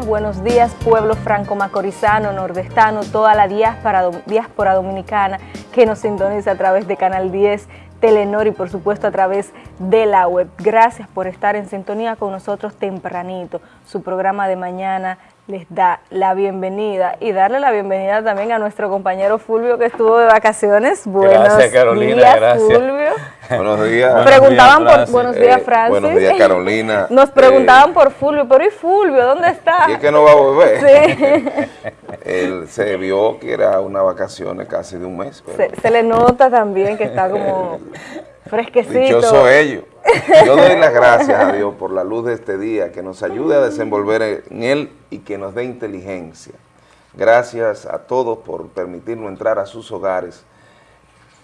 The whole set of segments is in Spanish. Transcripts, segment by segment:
Buenos días, pueblo franco-macorizano, nordestano, toda la diáspora dominicana que nos sintoniza a través de Canal 10, Telenor y por supuesto a través de la web. Gracias por estar en sintonía con nosotros tempranito. Su programa de mañana les da la bienvenida y darle la bienvenida también a nuestro compañero Fulvio que estuvo de vacaciones. Buenos gracias, Carolina, días, gracias. Fulvio. Buenos días. Preguntaban por buenos días, Eh, Francis. buenos días, Carolina. Nos Eh, preguntaban por Fulvio, pero ¿y Fulvio? ¿Dónde está? ¿Y es que no va a volver? Sí. Él se vio que era una vacaciones casi de un mes. pero Se, se le nota también que está como fresquecito. Dichoso ellos. Yo doy las gracias a Dios por la luz de este día, que nos ayude a desenvolver en él y que nos dé inteligencia. Gracias a todos por permitirnos entrar a sus hogares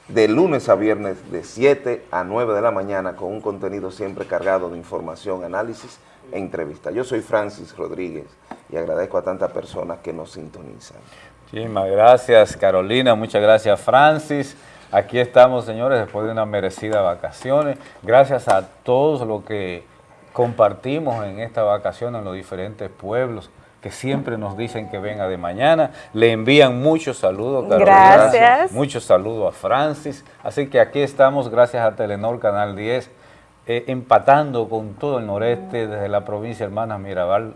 de lunes a viernes de 7 a 9 de la mañana con un contenido siempre cargado de información, análisis e entrevista. Yo soy Francis Rodríguez y agradezco a tantas personas que nos sintonizan. Muchísimas gracias, Carolina. Muchas gracias, Francis. Aquí estamos, señores, después de unas merecidas vacaciones. Gracias a todos los que compartimos en esta vacación en los diferentes pueblos que siempre nos dicen que venga de mañana. Le envían muchos saludos, Carolina. Gracias. Muchos saludos a Francis. Así que aquí estamos, gracias a Telenor Canal 10, eh, empatando con todo el noreste, desde la provincia Hermanas Mirabal,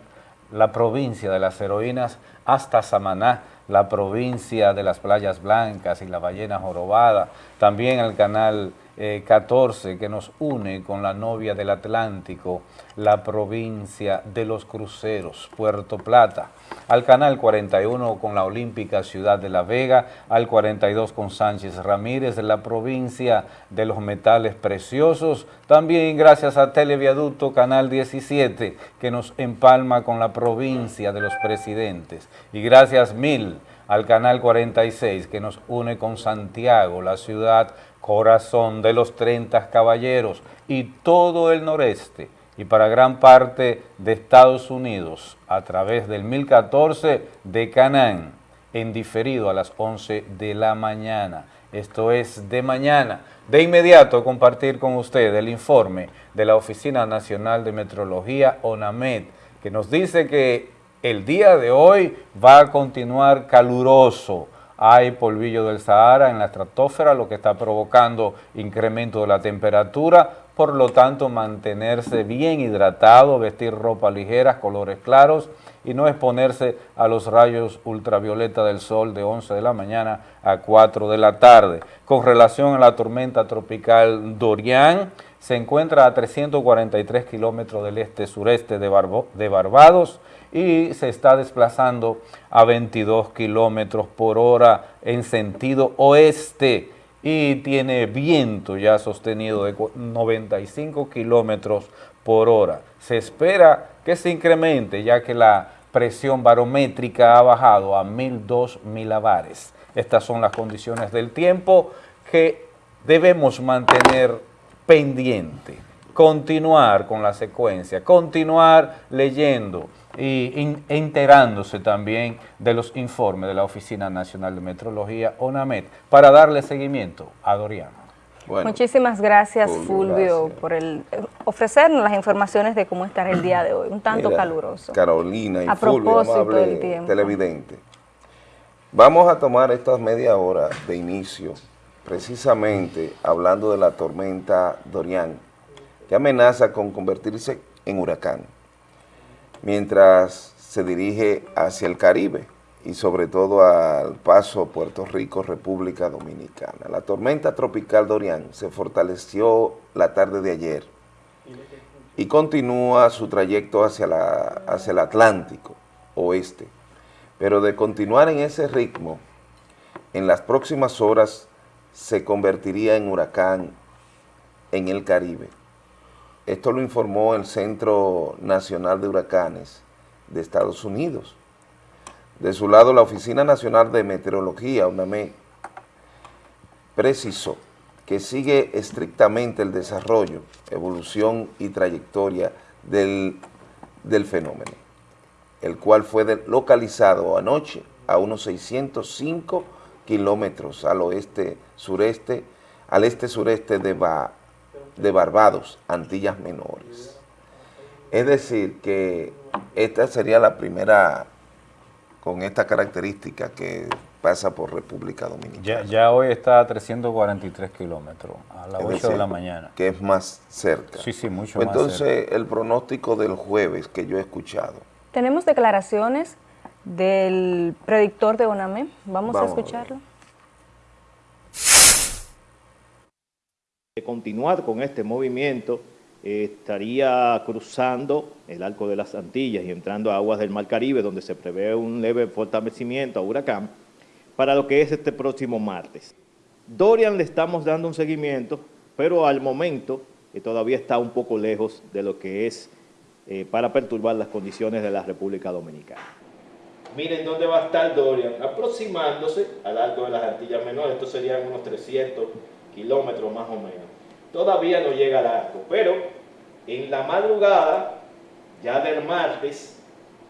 la provincia de las heroínas, hasta Samaná, la provincia de las playas blancas y la ballena jorobada, también el canal eh, 14 que nos une con la novia del Atlántico, la provincia de los cruceros, Puerto Plata, al canal 41 con la olímpica ciudad de La Vega, al 42 con Sánchez Ramírez, la provincia de los metales preciosos, también gracias a Televiaducto Canal 17 que nos empalma con la provincia de los presidentes, y gracias mil al canal 46 que nos une con Santiago, la ciudad corazón de los 30 caballeros y todo el noreste y para gran parte de Estados Unidos a través del 1014 de Canaán en diferido a las 11 de la mañana. Esto es de mañana. De inmediato compartir con usted el informe de la Oficina Nacional de Metrología, ONAMED, que nos dice que el día de hoy va a continuar caluroso. Hay polvillo del Sahara en la estratosfera, lo que está provocando incremento de la temperatura, por lo tanto mantenerse bien hidratado, vestir ropa ligera, colores claros y no exponerse a los rayos ultravioleta del sol de 11 de la mañana a 4 de la tarde. Con relación a la tormenta tropical Dorian, se encuentra a 343 kilómetros del este-sureste de, de Barbados y se está desplazando a 22 kilómetros por hora en sentido oeste y tiene viento ya sostenido de cu- 95 kilómetros por hora. Se espera que se incremente ya que la presión barométrica ha bajado a 1002 milabares. Estas son las condiciones del tiempo que debemos mantener pendiente, continuar con la secuencia, continuar leyendo y in- enterándose también de los informes de la Oficina Nacional de Metrología, ONAMET, para darle seguimiento a Doriano. Bueno, Muchísimas gracias, Fulvio, gracias. por el eh, ofrecernos las informaciones de cómo estará el día de hoy, un tanto mira, caluroso. Carolina y A Fulvio, propósito amable del tiempo. televidente. Vamos a tomar estas media hora de inicio, precisamente hablando de la tormenta Dorian, que amenaza con convertirse en huracán, mientras se dirige hacia el Caribe y sobre todo al paso Puerto Rico, República Dominicana. La tormenta tropical Dorian se fortaleció la tarde de ayer y continúa su trayecto hacia, la, hacia el Atlántico oeste. Pero de continuar en ese ritmo, en las próximas horas se convertiría en huracán en el Caribe. Esto lo informó el Centro Nacional de Huracanes de Estados Unidos. De su lado, la Oficina Nacional de Meteorología, UNAMED, precisó que sigue estrictamente el desarrollo, evolución y trayectoria del, del fenómeno, el cual fue localizado anoche a unos 605 kilómetros al oeste sureste, al este sureste de, Ba- de Barbados, Antillas Menores. Es decir, que esta sería la primera con esta característica que pasa por República Dominicana. Ya, hoy está a 343 kilómetros, a las 8 de la mañana. Que es más cerca. Sí, sí, mucho pues más Entonces, el pronóstico del jueves que yo he escuchado. Tenemos declaraciones del predictor de ONAME. Vamos, a escucharlo. De continuar con este movimiento, estaría cruzando el Arco de las Antillas y entrando a aguas del Mar Caribe, donde se prevé un leve fortalecimiento a huracán, para lo que es este próximo martes. Dorian le estamos dando un seguimiento, pero al momento eh, todavía está un poco lejos de lo que es eh, para perturbar las condiciones de la República Dominicana. Miren dónde va a estar Dorian, aproximándose al Arco de las Antillas Menores, estos serían unos 300 kilómetros más o menos. Todavía no llega al arco, pero en la madrugada, ya del martes,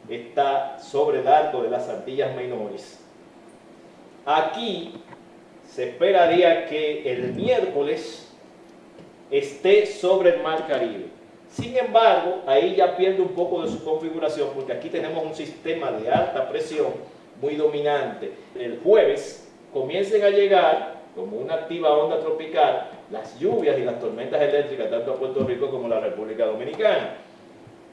está sobre el arco de las Antillas Menores. Aquí se esperaría que el miércoles esté sobre el Mar Caribe. Sin embargo, ahí ya pierde un poco de su configuración porque aquí tenemos un sistema de alta presión muy dominante. El jueves comiencen a llegar como una activa onda tropical las lluvias y las tormentas eléctricas tanto a Puerto Rico como a la República Dominicana.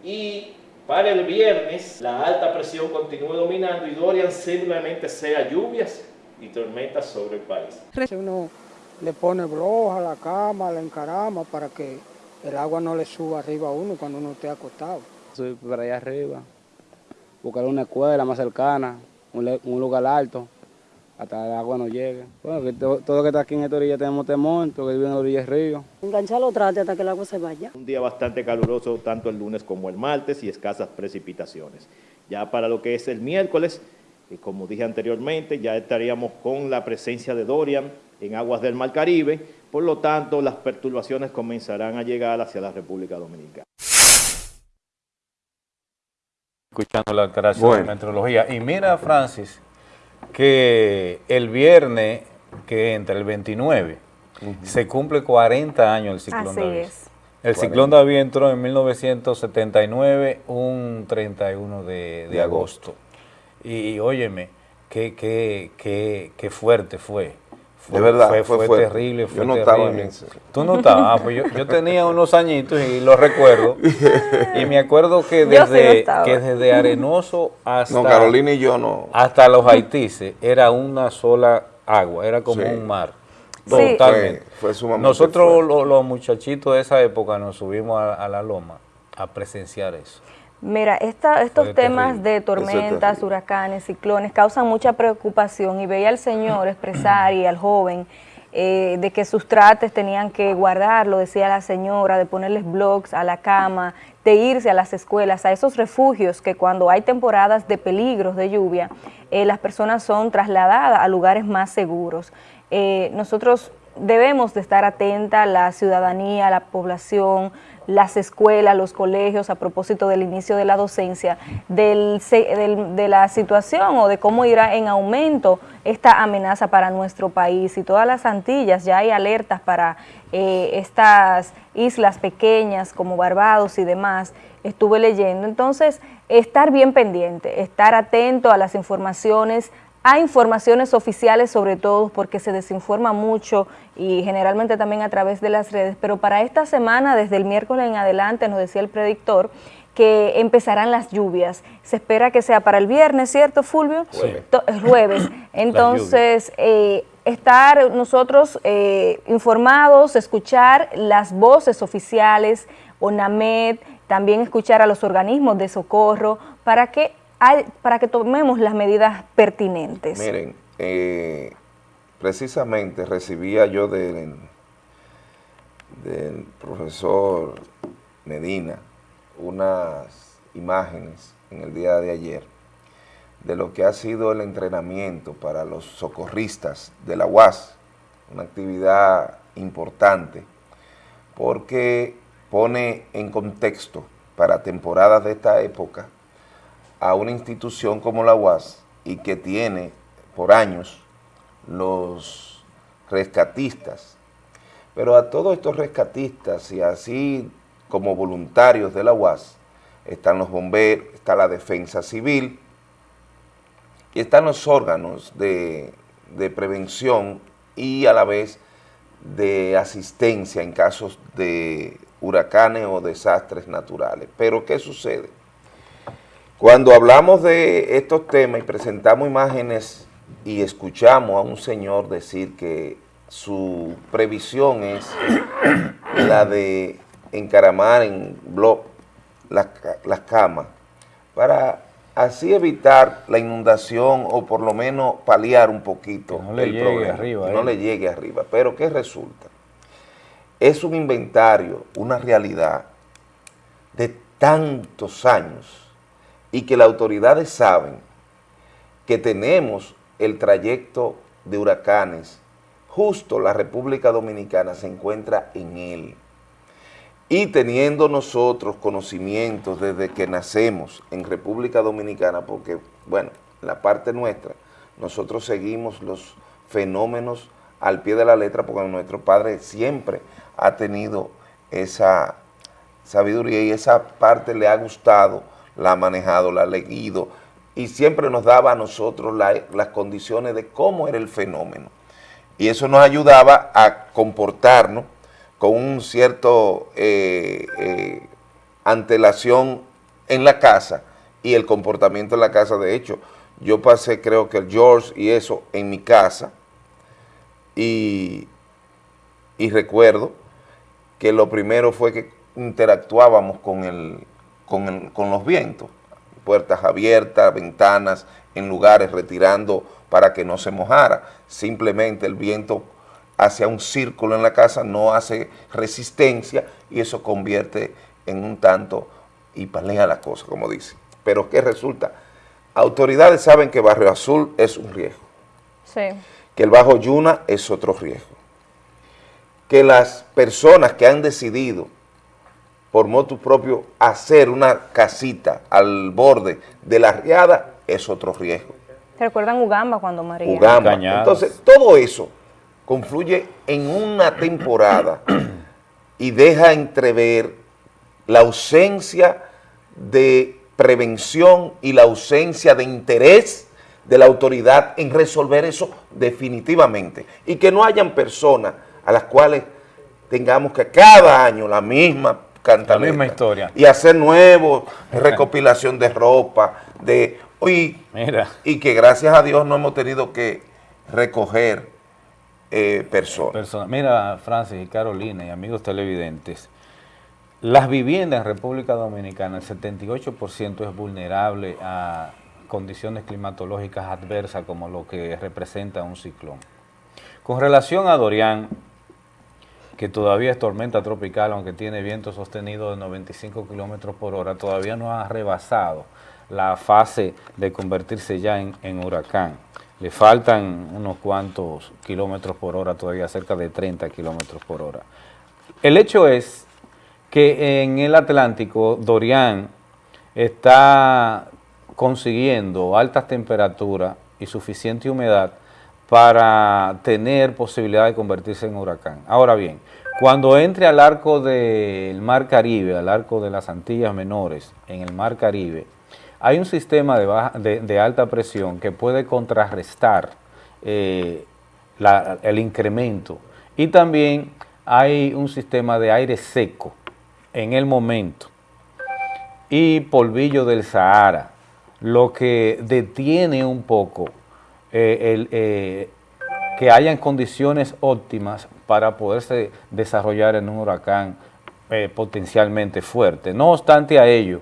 Y para el viernes la alta presión continúe dominando y Dorian simplemente sea lluvias y tormentas sobre el país. Uno le pone bloja a la cama, la encarama para que el agua no le suba arriba a uno cuando uno esté acostado. Soy para allá arriba, buscar una escuela más cercana, un lugar alto hasta el agua no llegue. Bueno, que todo, lo que está aquí en esta orilla tenemos temor, porque vive en la orilla del río. Engancharlo trate hasta que el agua se vaya. Un día bastante caluroso tanto el lunes como el martes y escasas precipitaciones. Ya para lo que es el miércoles, eh, como dije anteriormente, ya estaríamos con la presencia de Dorian en aguas del Mar Caribe, por lo tanto las perturbaciones comenzarán a llegar hacia la República Dominicana. Escuchando la declaración de meteorología. Y mira, Francis, que el viernes, que entre el 29, se cumple 40 años el ciclón David. El ciclón David entró en 1979, un 31 de, agosto. Y, óyeme, qué, qué, qué, qué fuerte fue. De verdad, fue, fue, terrible, fue yo no Estaba en Tú no estabas, ah, pues yo, yo, tenía unos añitos y lo recuerdo. y me acuerdo que desde, que desde Arenoso hasta... No, Carolina y yo no. Hasta los Haitises era una sola agua, era como un mar. Totalmente. Fue, sumamente Nosotros los, muchachitos de esa época nos subimos a la loma a presenciar eso. Mira, estos temas de tormentas, huracanes, ciclones causan mucha preocupación y veía al señor expresar y al joven eh, de que sus trates tenían que guardarlo, decía la señora, de ponerles blogs a la cama, de irse a las escuelas, a esos refugios que cuando hay temporadas de peligros de lluvia, eh, las personas son trasladadas a lugares más seguros. Eh, nosotros debemos de estar atenta, la ciudadanía, la población, las escuelas, los colegios, a propósito del inicio de la docencia, del, de la situación o de cómo irá en aumento esta amenaza para nuestro país. Y todas las Antillas ya hay alertas para eh, estas islas pequeñas como Barbados y demás, estuve leyendo. Entonces, estar bien pendiente, estar atento a las informaciones, a informaciones oficiales sobre todo porque se desinforma mucho y generalmente también a través de las redes, pero para esta semana, desde el miércoles en adelante, nos decía el predictor, que empezarán las lluvias. Se espera que sea para el viernes, ¿cierto, Fulvio? Jueves. jueves. Entonces, eh, estar nosotros eh, informados, escuchar las voces oficiales, ONAMED, también escuchar a los organismos de socorro, para que para que tomemos las medidas pertinentes? Miren, eh, precisamente recibía yo del, del profesor Medina unas imágenes en el día de ayer de lo que ha sido el entrenamiento para los socorristas de la UAS, una actividad importante porque pone en contexto para temporadas de esta época a una institución como la UAS y que tiene por años los rescatistas, pero a todos estos rescatistas y así como voluntarios de la UAS, están los bomberos, está la defensa civil y están los órganos de, de prevención y a la vez de asistencia en casos de huracanes o desastres naturales. Pero ¿qué sucede? Cuando hablamos de estos temas y presentamos imágenes y escuchamos a un señor decir que su previsión es la de encaramar en blog las, camas para así evitar la inundación o por lo menos paliar un poquito no le el llegue problema, arriba, no ¿eh? le llegue arriba. Pero ¿qué resulta? Es un inventario, una realidad de tantos años y que las autoridades saben que tenemos el trayecto de huracanes, justo la República Dominicana se encuentra en él. Y teniendo nosotros conocimientos desde que nacemos en República Dominicana, porque, bueno, la parte nuestra, nosotros seguimos los fenómenos al pie de la letra, porque nuestro padre siempre ha tenido esa sabiduría y esa parte le ha gustado, la ha manejado, la ha leído, y siempre nos daba a nosotros la- las condiciones de cómo era el fenómeno. Y eso nos ayudaba a comportarnos con un cierto eh, eh, antelación en la casa y el comportamiento en la casa. De hecho, yo pasé creo que el George y eso en mi casa y, y recuerdo que lo primero fue que interactuábamos con, el, con, el- con los vientos, puertas abiertas, ventanas en lugares retirando para que no se mojara. Simplemente el viento hacia un círculo en la casa no hace resistencia y eso convierte en un tanto y palea la cosa, como dice. Pero ¿qué resulta? Autoridades saben que Barrio Azul es un riesgo Sí. que el Bajo Yuna es otro riesgo. Que las personas que han decidido por motu propio hacer una casita al borde de la riada es otro riesgo. ¿Se recuerdan Ugamba cuando María? Ugamba. Cañadas. Entonces, todo eso confluye en una temporada y deja entrever la ausencia de prevención y la ausencia de interés de la autoridad en resolver eso definitivamente. Y que no hayan personas a las cuales tengamos que cada año la misma cantaleta. misma historia. Y hacer nuevos, recopilación de ropa, de... Y, Mira. y que gracias a Dios no hemos tenido que recoger eh, personas. Persona- Mira, Francis y Carolina y amigos televidentes, las viviendas en República Dominicana, el 78% es vulnerable a condiciones climatológicas adversas como lo que representa un ciclón. Con relación a Dorian, que todavía es tormenta tropical, aunque tiene viento sostenido de 95 kilómetros por hora, todavía no ha rebasado la fase de convertirse ya en, en huracán. Le faltan unos cuantos kilómetros por hora, todavía cerca de 30 kilómetros por hora. El hecho es que en el Atlántico, Dorian está consiguiendo altas temperaturas y suficiente humedad para tener posibilidad de convertirse en huracán. Ahora bien, cuando entre al arco del Mar Caribe, al arco de las Antillas Menores, en el Mar Caribe, hay un sistema de, alta presión que puede contrarrestar eh, el incremento. Y también hay un sistema de aire seco en el momento. Y polvillo del Sahara, lo que detiene un poco eh, el, eh, que hayan condiciones óptimas para poderse desarrollar en un huracán eh, potencialmente fuerte. No obstante a ello,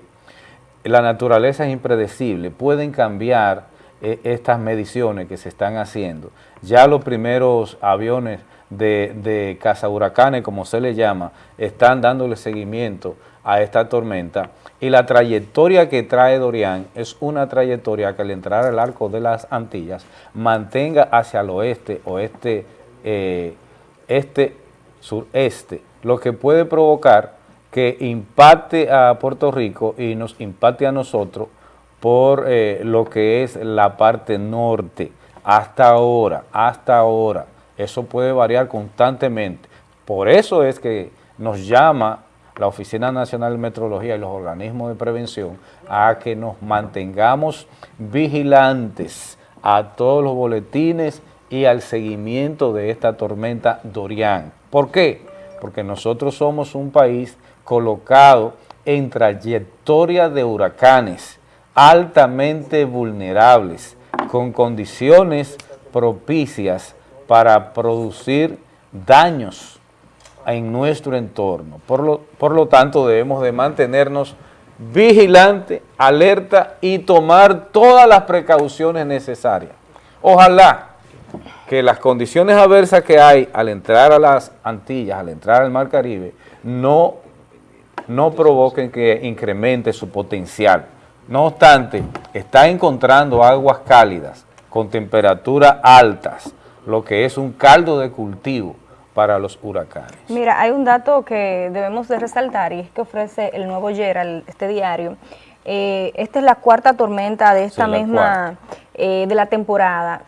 la naturaleza es impredecible, pueden cambiar eh, estas mediciones que se están haciendo. Ya los primeros aviones de, de cazahuracanes, como se le llama, están dándole seguimiento a esta tormenta y la trayectoria que trae Dorian es una trayectoria que al entrar al arco de las Antillas mantenga hacia el oeste, oeste, eh, este, sureste, lo que puede provocar que impacte a Puerto Rico y nos impacte a nosotros por eh, lo que es la parte norte. Hasta ahora, hasta ahora, eso puede variar constantemente. Por eso es que nos llama la Oficina Nacional de Metrología y los organismos de prevención a que nos mantengamos vigilantes a todos los boletines y al seguimiento de esta tormenta Dorian. ¿Por qué? Porque nosotros somos un país colocado en trayectoria de huracanes altamente vulnerables, con condiciones propicias para producir daños en nuestro entorno. Por lo, por lo tanto, debemos de mantenernos vigilantes, alerta y tomar todas las precauciones necesarias. Ojalá que las condiciones adversas que hay al entrar a las Antillas, al entrar al Mar Caribe, no, no provoquen que incremente su potencial. No obstante, está encontrando aguas cálidas con temperaturas altas, lo que es un caldo de cultivo para los huracanes. Mira, hay un dato que debemos de resaltar y es que ofrece el nuevo Gerald, este diario. Eh, esta es la cuarta tormenta de esta misma, eh, de la temporada.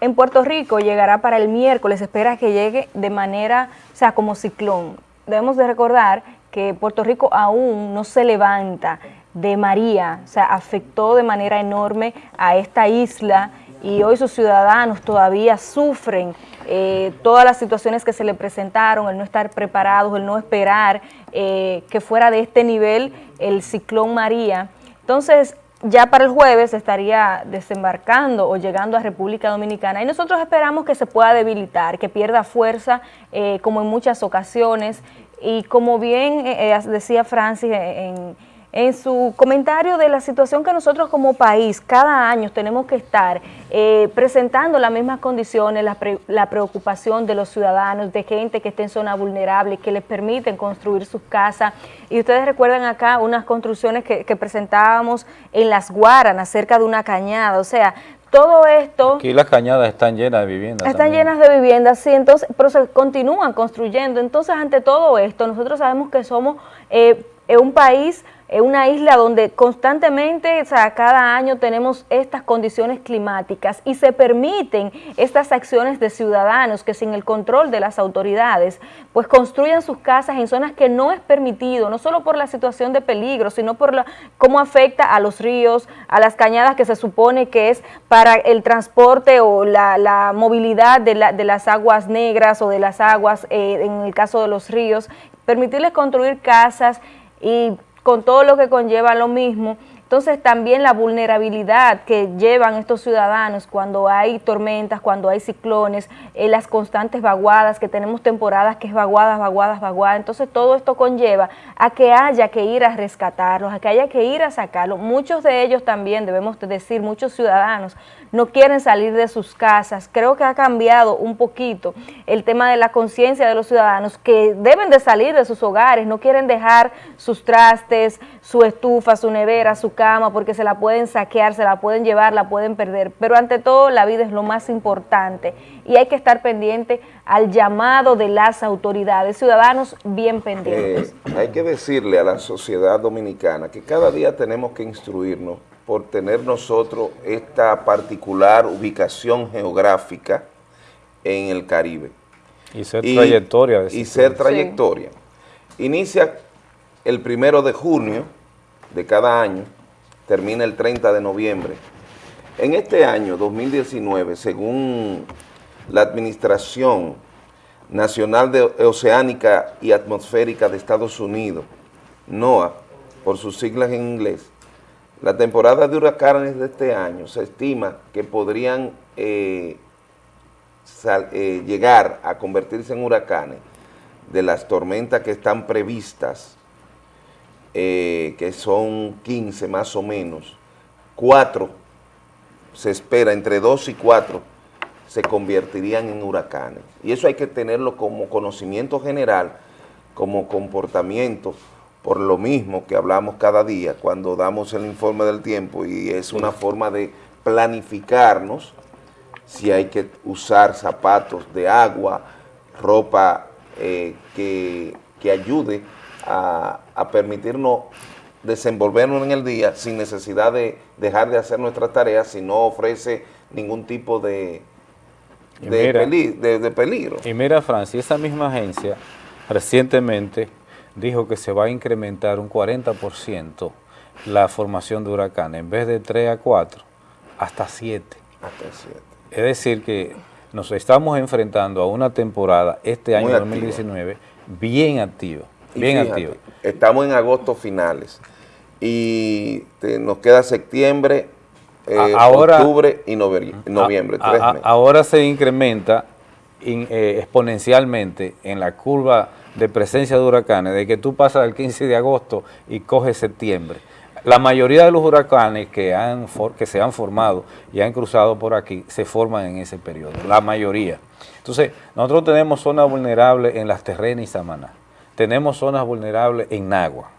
En Puerto Rico llegará para el miércoles, espera que llegue de manera, o sea, como ciclón. Debemos de recordar que Puerto Rico aún no se levanta de María, o sea, afectó de manera enorme a esta isla y hoy sus ciudadanos todavía sufren eh, todas las situaciones que se le presentaron, el no estar preparados, el no esperar eh, que fuera de este nivel el ciclón María. Entonces, ya para el jueves estaría desembarcando o llegando a República Dominicana y nosotros esperamos que se pueda debilitar, que pierda fuerza eh, como en muchas ocasiones y como bien decía Francis en en su comentario de la situación que nosotros como país cada año tenemos que estar eh, presentando las mismas condiciones, la, preocupación de los ciudadanos, de gente que esté en zona vulnerable, que les permiten construir sus casas. Y ustedes recuerdan acá unas construcciones que, presentábamos en Las Guaranas, cerca de una cañada, o sea, todo esto... Aquí las cañadas están llenas de viviendas. Están llenas de viviendas, sí, entonces, pero se continúan construyendo. Entonces, ante todo esto, nosotros sabemos que somos eh, un país una isla donde constantemente, o sea, cada año tenemos estas condiciones climáticas y se permiten estas acciones de ciudadanos que sin el control de las autoridades, pues construyen sus casas en zonas que no es permitido, no solo por la situación de peligro, sino por la, cómo afecta a los ríos, a las cañadas que se supone que es para el transporte o la, movilidad de, las aguas negras o de las aguas, eh, en el caso de los ríos, permitirles construir casas y con todo lo que conlleva lo mismo. Entonces también la vulnerabilidad que llevan estos ciudadanos cuando hay tormentas, cuando hay ciclones, eh, las constantes vaguadas, que tenemos temporadas que es vaguadas, vaguadas, vaguadas. Entonces todo esto conlleva a que haya que ir a rescatarlos, a que haya que ir a sacarlos. Muchos de ellos también, debemos decir, muchos ciudadanos no quieren salir de sus casas. Creo que ha cambiado un poquito el tema de la conciencia de los ciudadanos que deben de salir de sus hogares, no quieren dejar sus trastes, su estufa, su nevera, su cama, porque se la pueden saquear, se la pueden llevar, la pueden perder. Pero ante todo la vida es lo más importante y hay que estar pendiente al llamado de las autoridades, ciudadanos bien pendientes. Eh, hay que decirle a la sociedad dominicana que cada día tenemos que instruirnos por tener nosotros esta particular ubicación geográfica en el Caribe. Y ser trayectoria. Y ser trayectoria. Inicia el primero de junio de cada año, termina el 30 de noviembre. En este año, 2019, según la Administración Nacional de Oceánica y Atmosférica de Estados Unidos, NOAA, por sus siglas en inglés, la temporada de huracanes de este año se estima que podrían eh, eh, llegar a convertirse en huracanes de las tormentas que están previstas, eh, que son 15 más o menos, 4 se espera, entre 2 y 4 se convertirían en huracanes. Y eso hay que tenerlo como conocimiento general, como comportamiento por lo mismo que hablamos cada día cuando damos el informe del tiempo y es una forma de planificarnos si hay que usar zapatos de agua, ropa eh, que, ayude a, permitirnos desenvolvernos en el día sin necesidad de dejar de hacer nuestras tareas si no ofrece ningún tipo de, de, de peligro. Y mira, Francia, esa misma agencia recientemente dijo que se va a incrementar un 40% la formación de huracanes, en vez de 3 a 4, hasta 7. Hasta 7. Es decir que nos estamos enfrentando a una temporada este año Muy activa. 2019 bien activa, bien fíjate, activa. Estamos en agosto finales y te- nos queda septiembre, eh, ahora- octubre y noveri- noviembre, A- tres a- meses. ahora se incrementa in- eh, exponencialmente en la curva de presencia de huracanes, de que tú pasas el 15 de agosto y coges septiembre. La mayoría de los huracanes que, han for- que se han formado y han cruzado por aquí se forman en ese periodo, la mayoría. Entonces, nosotros tenemos zonas vulnerables en las terrenas y Samaná, tenemos zonas vulnerables en Nagua,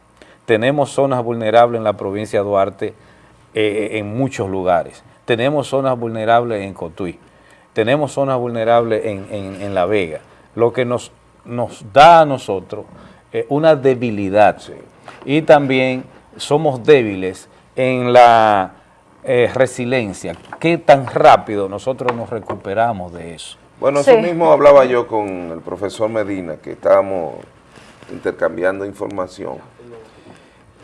tenemos zonas vulnerables en la provincia de Duarte eh, en muchos lugares, tenemos zonas vulnerables en Cotuí, tenemos zonas vulnerables en, en- en La Vega, lo que nos, nos da a nosotros eh, una debilidad y también somos débiles en la eh, resiliencia, qué tan rápido nosotros nos recuperamos de eso. Bueno, Sí. eso mismo hablaba yo con el profesor Medina, que estábamos intercambiando información.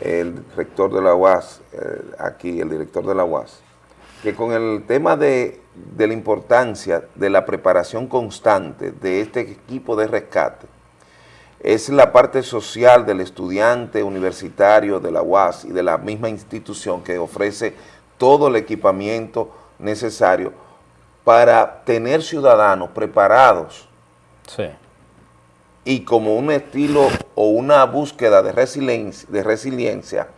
El rector de la UAS, eh, aquí, el director de la UAS, que con el tema de, de la importancia de la preparación constante de este equipo de rescate, es la parte social del estudiante universitario de la UAS y de la misma institución que ofrece todo el equipamiento necesario para tener ciudadanos preparados Sí. Y como un estilo o una búsqueda de resiliencia, de resiliencia,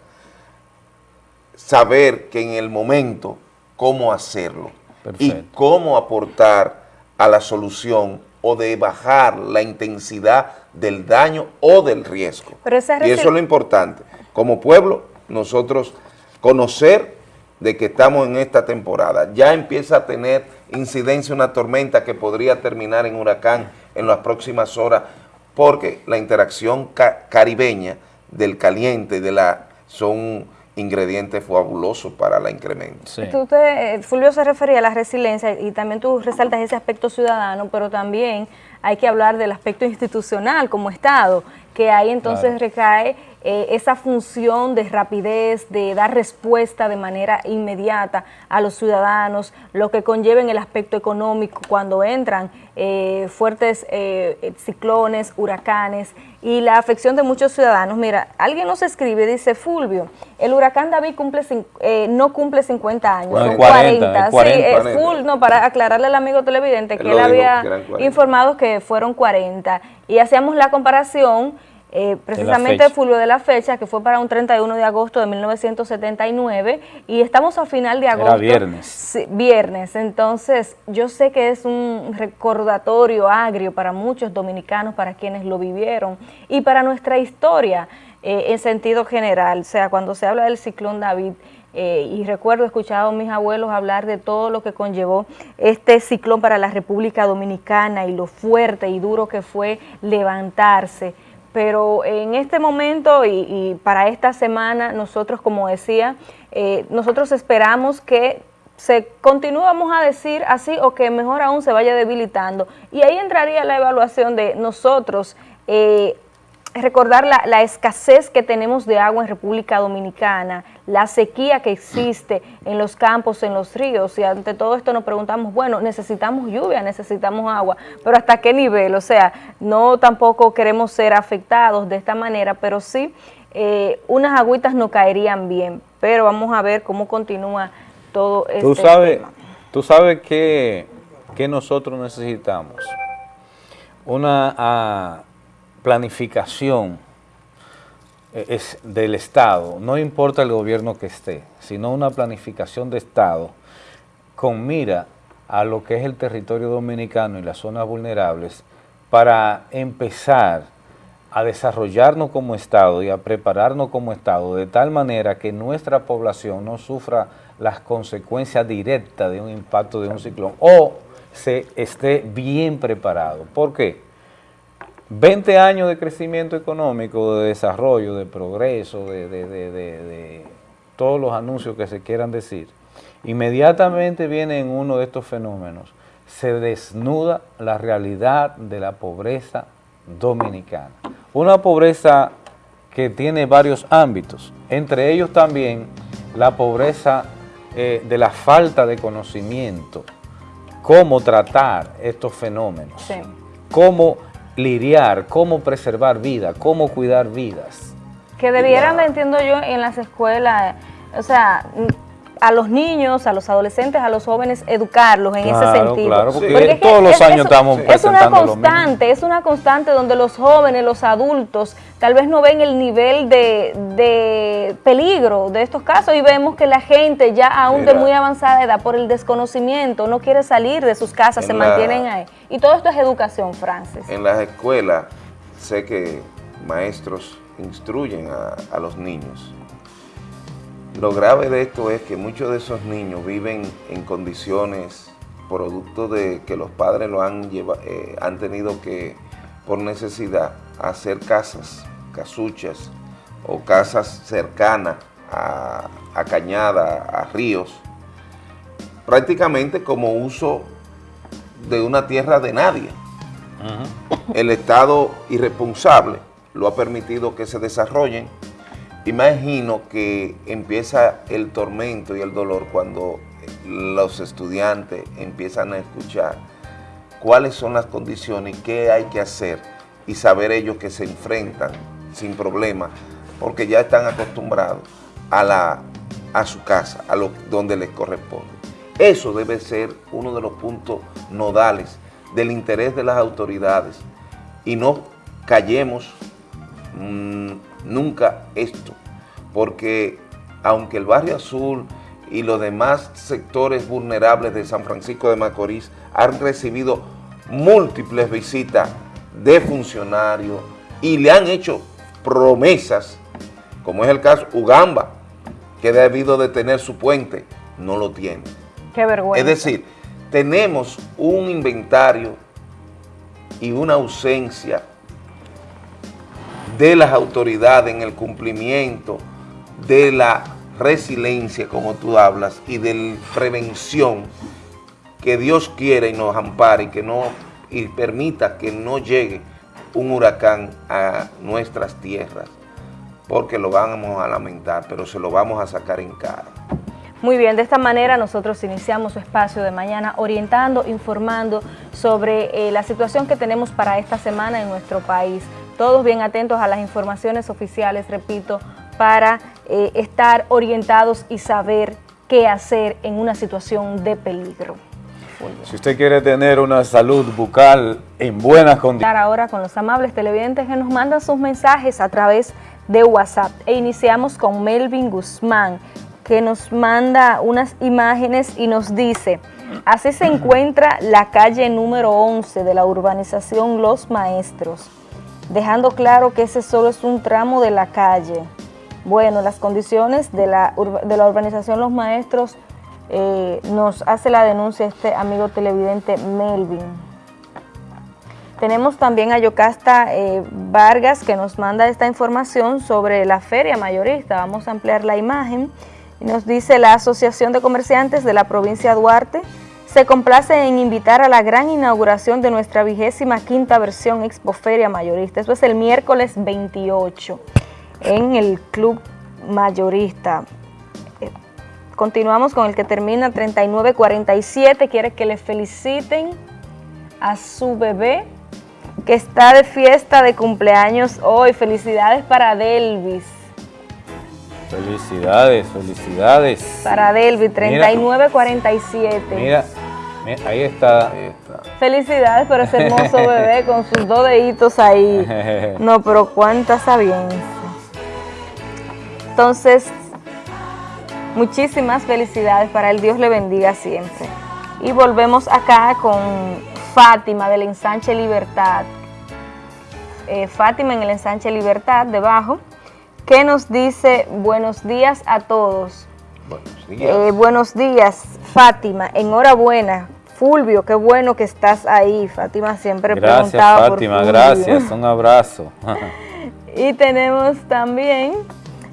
saber que en el momento cómo hacerlo y cómo aportar a la solución o de bajar la intensidad del daño o del riesgo. Pero y eso es lo importante. Como pueblo, nosotros conocer de que estamos en esta temporada. Ya empieza a tener incidencia una tormenta que podría terminar en huracán en las próximas horas, porque la interacción ca- caribeña del caliente y de la son ingredientes fabulosos para la incremento. Sí. Tú te- eh, Fulvio se refería a la resiliencia y también tú resaltas ese aspecto ciudadano, pero también hay que hablar del aspecto institucional como Estado, que ahí entonces Claro. recae eh, esa función de rapidez, de dar respuesta de manera inmediata a los ciudadanos, lo que conlleva en el aspecto económico cuando entran eh, fuertes eh, ciclones, huracanes y la afección de muchos ciudadanos. Mira, alguien nos escribe, dice Fulvio, el huracán David cumple eh, no cumple 50 años, No, son es 40, es 40. Sí, eh, 40. full, no, para aclararle al amigo televidente que Él había que eran 40. informado que fueron 40 y hacíamos la comparación eh, precisamente. Fulvio de la fecha que fue para un 31 de agosto de 1979 y estamos a final de agosto. viernes. Sí, viernes, entonces yo sé que es un recordatorio agrio para muchos dominicanos, para quienes lo vivieron y para nuestra historia eh, en sentido general. O sea, cuando se habla del ciclón David, eh, y recuerdo he escuchado a mis abuelos hablar de todo lo que conllevó este ciclón para la República Dominicana y lo fuerte y duro que fue levantarse. Pero en este momento y, para esta semana, nosotros, como decía, eh, nosotros esperamos que se continúe, vamos a decir así, o que mejor aún se vaya debilitando. Y ahí entraría la evaluación de nosotros, eh, recordar la, la escasez que tenemos de agua en República Dominicana, la sequía que existe en los campos, en los ríos, y ante todo esto nos preguntamos, bueno, necesitamos lluvia, necesitamos agua, pero ¿hasta qué nivel? O sea, no tampoco queremos ser afectados de esta manera, pero sí eh, unas agüitas no caerían bien, pero vamos a ver cómo continúa todo este Tú sabes, tema. tú sabes que, que nosotros necesitamos una ah, planificación eh, es del Estado, no importa el gobierno que esté, sino una planificación de Estado con mira a lo que es el territorio dominicano y las zonas vulnerables para empezar a desarrollarnos como Estado y a prepararnos como Estado de tal manera que nuestra población no sufra las consecuencias directas de un impacto de un ciclón o se esté bien preparado. ¿Por qué? 20 años de crecimiento económico, de desarrollo, de progreso, de, de- de- de- de todos los anuncios que se quieran decir, inmediatamente viene en uno de estos fenómenos, se desnuda la realidad de la pobreza dominicana. Una pobreza que tiene varios ámbitos, entre ellos también la pobreza eh, de la falta de conocimiento, cómo tratar estos fenómenos, cómo lidiar, cómo preservar vida, cómo cuidar vidas. Que debieran, entiendo yo, en las escuelas, o sea, a los niños, a los adolescentes, a los jóvenes, educarlos en ese sentido. Claro, porque, todos los años estamos Es una constante, es una constante donde los jóvenes, los adultos, tal vez no ven el nivel de, peligro de estos casos y vemos que la gente ya aún de muy avanzada edad, por el desconocimiento, no quiere salir de sus casas, se mantienen ahí. Y todo esto es educación, Francis. En las escuelas sé que maestros instruyen a los niños lo grave de esto es que muchos de esos niños viven en condiciones producto de que los padres lo han, eh, han tenido que, por necesidad, hacer casas, casuchas o casas cercanas a, a cañada, a ríos, prácticamente como uso de una tierra de nadie. El Estado irresponsable lo ha permitido que se desarrollen Imagino que empieza el tormento y el dolor cuando los estudiantes empiezan a escuchar cuáles son las condiciones, qué hay que hacer y saber ellos que se enfrentan sin problema porque ya están acostumbrados a, la, a su casa, a lo, donde les corresponde. Eso debe ser uno de los puntos nodales del interés de las autoridades y no callemos mm, nunca esto, porque aunque el barrio azul y los demás sectores vulnerables de San Francisco de Macorís han recibido múltiples visitas de funcionarios y le han hecho promesas, como es el caso Ugamba, que debido de tener su puente, no lo tiene. Qué vergüenza. Es decir, tenemos un inventario y una ausencia de las autoridades en el cumplimiento de la resiliencia, como tú hablas, y de prevención que Dios quiere y nos ampare y que no y permita que no llegue un huracán a nuestras tierras, porque lo vamos a lamentar, pero se lo vamos a sacar en cara. Muy bien, de esta manera nosotros iniciamos su espacio de mañana orientando, informando sobre eh, la situación que tenemos para esta semana en nuestro país todos bien atentos a las informaciones oficiales, repito, para eh, estar orientados y saber qué hacer en una situación de peligro. Si usted quiere tener una salud bucal en buenas condiciones. Ahora con los amables televidentes que nos mandan sus mensajes a través de WhatsApp. E iniciamos con Melvin Guzmán, que nos manda unas imágenes y nos dice, así se encuentra la calle número 11 de la urbanización Los Maestros dejando claro que ese solo es un tramo de la calle. Bueno, las condiciones de la, de la urbanización Los Maestros eh, nos hace la denuncia este amigo televidente Melvin. Tenemos también a Yocasta eh, Vargas que nos manda esta información sobre la feria mayorista. Vamos a ampliar la imagen. Nos dice la Asociación de Comerciantes de la provincia de Duarte se complace en invitar a la gran inauguración de nuestra vigésima quinta versión Expoferia Mayorista. Eso es el miércoles 28 en el Club Mayorista. Eh, continuamos con el que termina 3947. Quiere que le feliciten a su bebé que está de fiesta de cumpleaños hoy. Felicidades para Delvis. Felicidades, felicidades. Para Delvis, 3947. Mira, ahí está. Felicidades por ese hermoso bebé con sus dos deditos ahí. No, pero cuánta sabiencia. Entonces, muchísimas felicidades para él. Dios le bendiga siempre. Y volvemos acá con Fátima del ensanche Libertad. Eh, Fátima en el ensanche Libertad, debajo, que nos dice buenos días a todos. Buenos días. Eh, buenos días, Fátima. Enhorabuena. Fulvio, qué bueno que estás ahí. Fátima siempre gracias, preguntaba Fátima, gracias. Un abrazo. y tenemos también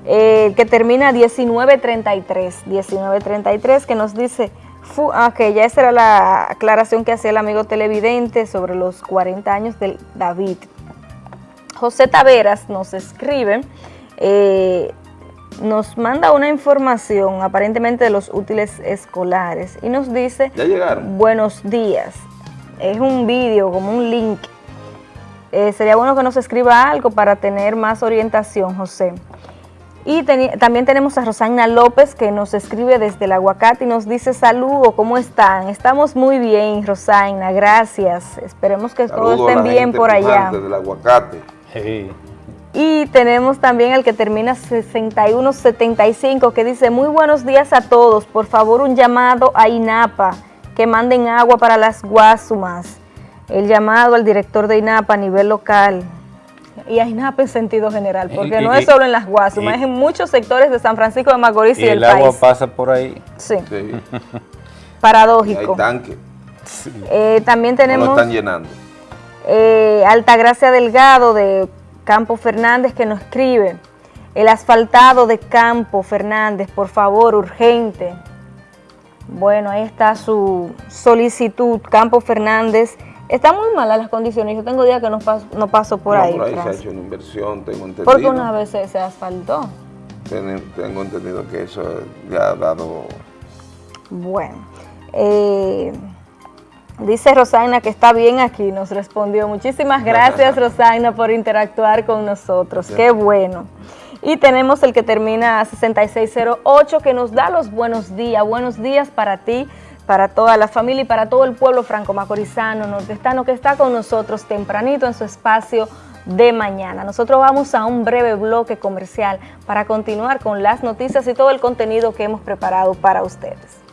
eh, que termina 1933. 1933 que nos dice... Ah, ok, ya esa era la aclaración que hacía el amigo televidente sobre los 40 años de David. José Taveras nos escribe, eh, nos manda una información aparentemente de los útiles escolares y nos dice, ¿Ya llegaron? buenos días, es un vídeo como un link, Eh, sería bueno que nos escriba algo para tener más orientación, José. Y también tenemos a Rosana López que nos escribe desde el aguacate y nos dice saludo, ¿cómo están? Estamos muy bien, Rosana, gracias. Esperemos que todos Saludo estén la bien gente por allá. pujante del aguacate. Sí. Y tenemos también el que termina 6175 que dice, muy buenos días a todos, por favor un llamado a INAPA, que manden agua para las guasumas. El llamado al director de INAPA a nivel local. Y a INAPA en sentido general, porque Y- no y- es solo en las guasumas, y- es en muchos sectores de San Francisco de Macorís y, Y del el agua país. pasa por ahí. Sí, Sí, y hay paradójico. tanque, Eh, también no lo tenemos... están llenando. Eh, Altagracia Delgado de Campo Fernández que nos escribe, el asfaltado de Campo Fernández, por favor, urgente. Bueno, ahí está su solicitud, Campo Fernández. Está muy malas las condiciones, yo tengo días que no paso, no paso por No, ahí. por ahí se ha hecho una inversión, tengo entendido. Porque una vez se, se asfaltó. Ten- Tengo entendido que eso ya ha dado... Bueno, eh, dice Rosana que está bien aquí, nos respondió. Muchísimas gracias Rosana por interactuar con nosotros, qué bueno. Y tenemos el que termina 6608 que nos da los buenos días. Buenos días para ti, para toda la familia y para todo el pueblo franco-macorizano, nordestano que está con nosotros tempranito en su espacio de mañana. Nosotros vamos a un breve bloque comercial para continuar con las noticias y todo el contenido que hemos preparado para ustedes.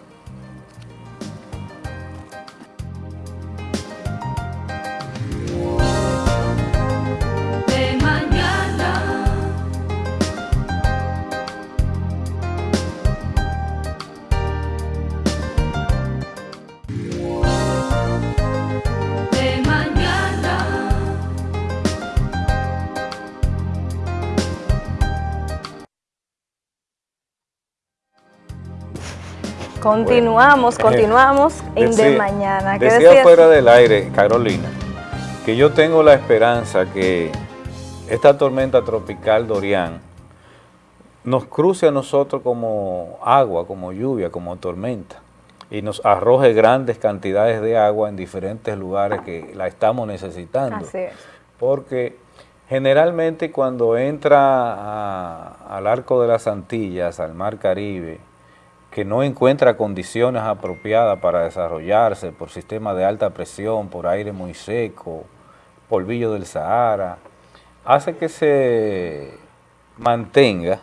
Continuamos, continuamos en De Mañana. ¿Qué Decía fuera del aire, Carolina, que yo tengo la esperanza que esta tormenta tropical Dorian nos cruce a nosotros como agua, como lluvia, como tormenta y nos arroje grandes cantidades de agua en diferentes lugares que la estamos necesitando. Así es. Porque generalmente cuando entra a- al arco de las Antillas, al mar Caribe, que no encuentra condiciones apropiadas para desarrollarse por sistema de alta presión, por aire muy seco, polvillo del Sahara, hace que se mantenga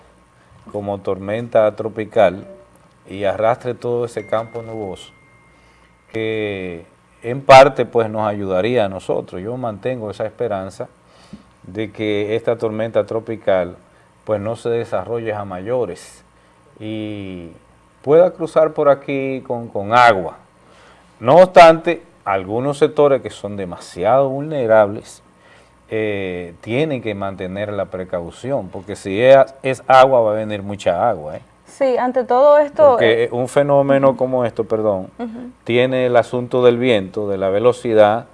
como tormenta tropical y arrastre todo ese campo nuboso que en parte pues nos ayudaría a nosotros. Yo mantengo esa esperanza de que esta tormenta tropical pues no se desarrolle a mayores y pueda cruzar por aquí con, con agua. No obstante, algunos sectores que son demasiado vulnerables eh, tienen que mantener la precaución, porque si es, es agua va a venir mucha agua, ¿eh? Sí, ante todo esto, Porque eh, un fenómeno como esto, perdón, tiene el asunto del viento, de la velocidad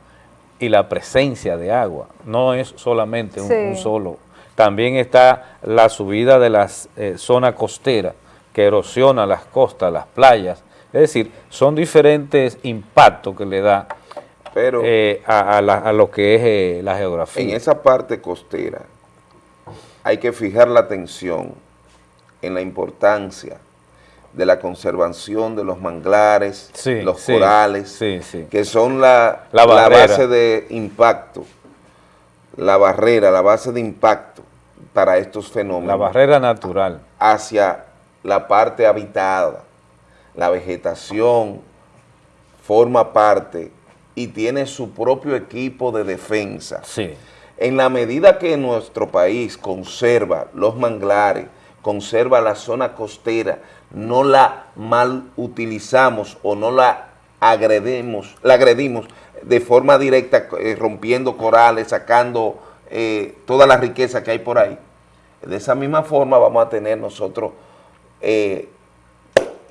y la presencia de agua. No es solamente un, Sí. un solo. También está la subida de la zona costera, que erosiona las costas, las playas. Es decir, son diferentes impactos que le da Pero eh, a, a la- a lo que es eh, la geografía. en esa parte costera hay que fijar la atención en la importancia de la conservación de los manglares, Sí, los sí, corales, sí, que son la, La la base de impacto, la barrera, la base de impacto para estos fenómenos La barrera natural. hacia la parte habitada. La vegetación forma parte y tiene su propio equipo de defensa. Sí. En la medida que nuestro país conserva los manglares, conserva la zona costera, no la mal utilizamos o no la agredimos, la agredimos de forma directa, eh, rompiendo corales, sacando eh, toda la riqueza que hay por ahí. De esa misma forma vamos a tener nosotros eh,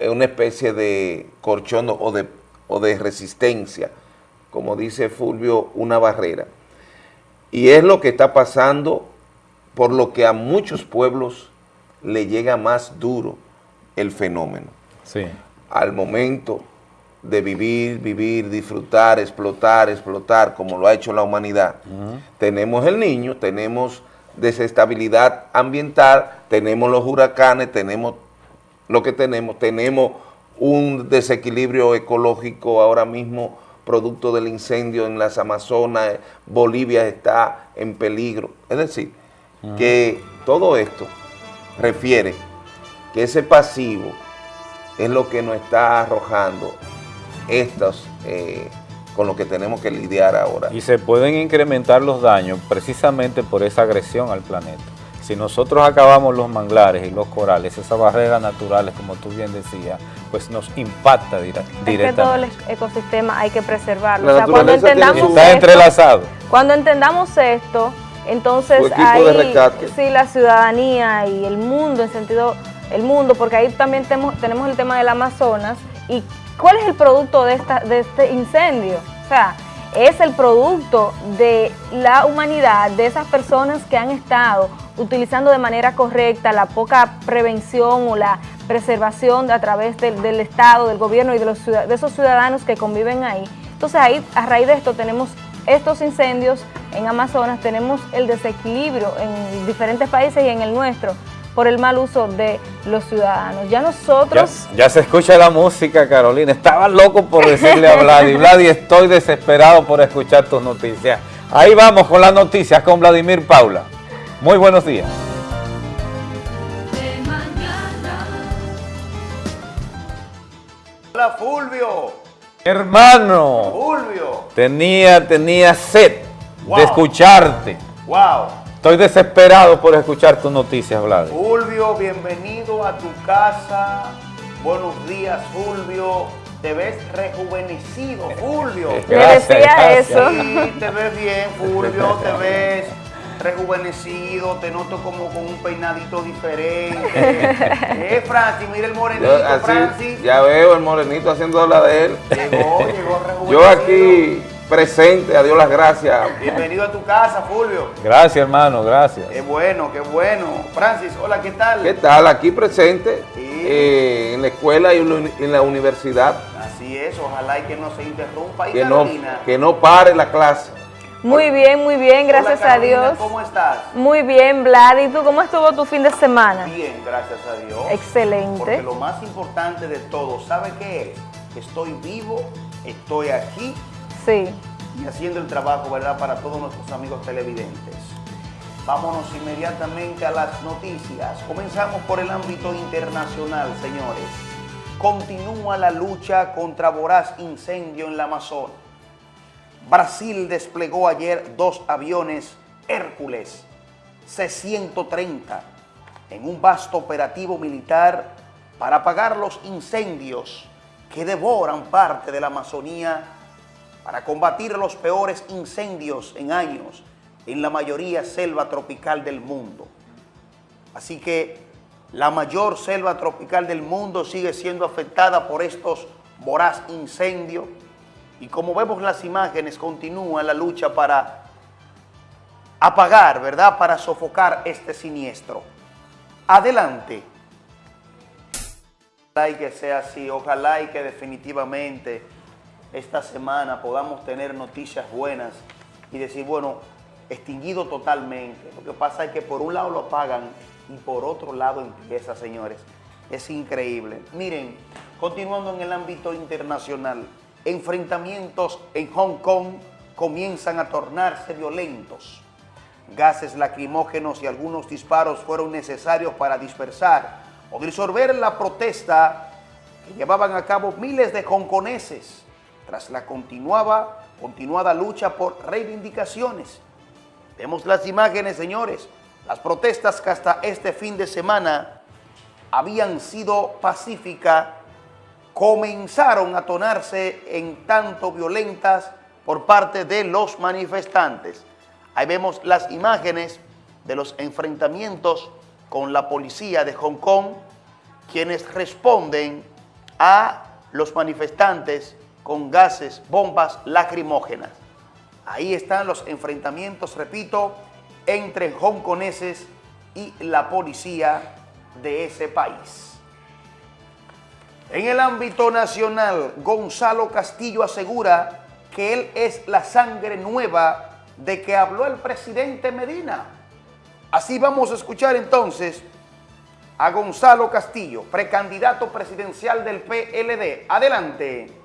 una especie de corchón o de, o de resistencia, como dice Fulvio, una barrera. Y es lo que está pasando, por lo que a muchos pueblos le llega más duro el fenómeno. Sí. Al momento de vivir, vivir, disfrutar, explotar, explotar, como lo ha hecho la humanidad, tenemos el niño, tenemos desestabilidad ambiental, tenemos los huracanes, tenemos lo que tenemos, tenemos un desequilibrio ecológico ahora mismo producto del incendio en las Amazonas, Bolivia está en peligro. Es decir, que todo esto refiere que ese pasivo es lo que nos está arrojando estos eh, con lo que tenemos que lidiar ahora. Y se pueden incrementar los daños precisamente por esa agresión al planeta. Si nosotros acabamos los manglares y los corales, esas barreras naturales, como tú bien decías, pues nos impacta dire- Es que todo el directamente. ecosistema hay que preservarlo. La o sea, cuando entendamos Está esto- entrelazado. Cuando entendamos esto, entonces ahí sí la ciudadanía y el mundo en sentido el mundo, porque ahí también temo- tenemos el tema del Amazonas y cuál es el producto de esta de este incendio, o sea, es el producto de la humanidad, de esas personas que han estado utilizando de manera correcta la poca prevención o la preservación a través del, Estado, del gobierno y de, los, de esos ciudadanos que conviven ahí. Entonces ahí, a raíz de esto, tenemos estos incendios en Amazonas, tenemos el desequilibrio en diferentes países y en el nuestro por el mal uso de los ciudadanos. Ya nosotros... ya se escucha la música, Carolina. Estaba loco por decirle a Vladi. Vladi, estoy desesperado por escuchar tus noticias. Ahí vamos con las noticias con Vladimir Paula. Muy buenos días. de mañana. Hola Fulvio, Hermano, Fulvio, tenía, tenía sed Wow. de escucharte. wow, Estoy desesperado por escuchar tus noticias, Vladi. Fulvio, bienvenido a tu casa. Buenos días, Fulvio. Te ves rejuvenecido, Fulvio. Le Gracias, decía gracias. eso. Sí, te ves bien, Fulvio, te ves rejuvenecido, te noto como con un peinadito diferente. eh, Francis, mira el morenito, Yo, así, Francis. ya veo el morenito haciendo la de él. Llegó, llegó rejuvenecido. Yo aquí presente, a Dios las gracias. Bienvenido a tu casa, Fulvio. Gracias, hermano, gracias. Qué bueno, qué bueno. Francis, hola, ¿qué tal? ¿Qué tal? Aquí presente Sí. eh, en la escuela y en la- universidad. Así es, ojalá y que no se interrumpa. Y Que no, Carolina. que no pare la clase. Muy bien, muy bien, Hola, gracias a Dios. ¿Cómo estás? Muy bien, Vlad. ¿Y tú cómo estuvo tu fin de semana? Bien, gracias a Dios. Excelente. Porque lo más importante de todo, ¿sabe qué es? Que Estoy vivo, estoy aquí Y haciendo el trabajo, ¿verdad? Para todos nuestros amigos televidentes. Vámonos inmediatamente a las noticias. Comenzamos por el ámbito internacional, señores. Continúa la lucha contra voraz incendio en la Amazonas. Brasil desplegó ayer dos aviones Hércules C-130 en un vasto operativo militar para apagar los incendios que devoran parte de la Amazonía para combatir los peores incendios en años en la mayoría selva tropical del mundo. Así que la mayor selva tropical del mundo sigue siendo afectada por estos voraz incendios y como vemos las imágenes continúa la lucha para apagar, ¿verdad? Para sofocar este siniestro. Adelante. Ojalá que sea así, ojalá y que definitivamente esta semana podamos tener noticias buenas y decir, bueno, extinguido totalmente. Lo que pasa es que por un lado lo apagan y por otro lado empieza, señores. Es increíble. Miren, continuando en el ámbito internacional, enfrentamientos en Hong Kong comienzan a tornarse violentos. Gases lacrimógenos y algunos disparos fueron necesarios para dispersar o disolver la protesta que llevaban a cabo miles de hongkoneses tras la continuaba, continuada lucha por reivindicaciones. Vemos las imágenes, señores. Las protestas que hasta este fin de semana habían sido pacíficas comenzaron a tornarse en tanto violentas por parte de los manifestantes. Ahí vemos las imágenes de los enfrentamientos con la policía de Hong Kong, quienes responden a los manifestantes con gases, bombas lacrimógenas. Ahí están los enfrentamientos, repito, entre hongkoneses y la policía de ese país. En el ámbito nacional, Gonzalo Castillo asegura que él es la sangre nueva de que habló el presidente Medina. Así vamos a escuchar entonces a Gonzalo Castillo, precandidato presidencial del PLD. Adelante.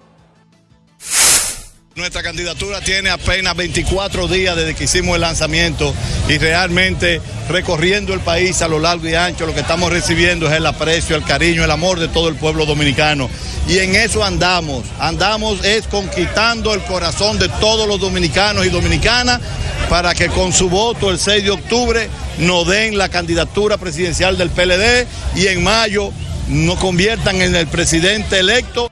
Nuestra candidatura tiene apenas 24 días desde que hicimos el lanzamiento y realmente recorriendo el país a lo largo y ancho lo que estamos recibiendo es el aprecio, el cariño, el amor de todo el pueblo dominicano. Y en eso andamos, andamos es conquistando el corazón de todos los dominicanos y dominicanas para que con su voto el 6 de octubre nos den la candidatura presidencial del PLD y en mayo nos conviertan en el presidente electo.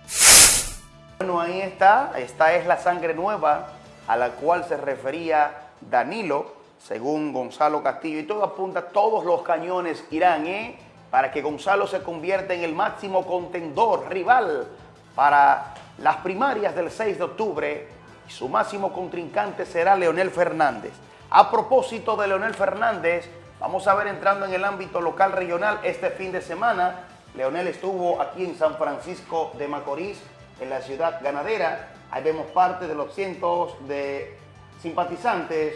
Esta es la sangre nueva a la cual se refería Danilo, según Gonzalo Castillo, y todo apunta, todos los cañones irán, ¿eh? Para que Gonzalo se convierta en el máximo contendor, rival, para las primarias del 6 de octubre, y su máximo contrincante será Leonel Fernández. A propósito de Leonel Fernández, vamos a ver entrando en el ámbito local regional este fin de semana, Leonel estuvo aquí en San Francisco de Macorís, en la ciudad ganadera. Ahí vemos parte de los cientos de simpatizantes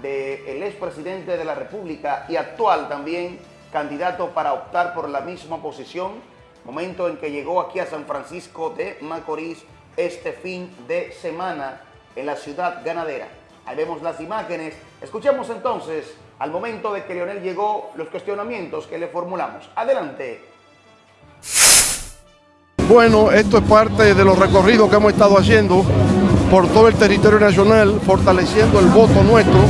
del expresidente de la República y actual también candidato para optar por la misma posición, momento en que llegó aquí a San Francisco de Macorís este fin de semana en la ciudad ganadera. Ahí vemos las imágenes. Escuchemos entonces, al momento de que Leonel llegó, los cuestionamientos que le formulamos. Adelante. Bueno, esto es parte de los recorridos que hemos estado haciendo por todo el territorio nacional, fortaleciendo el voto nuestro.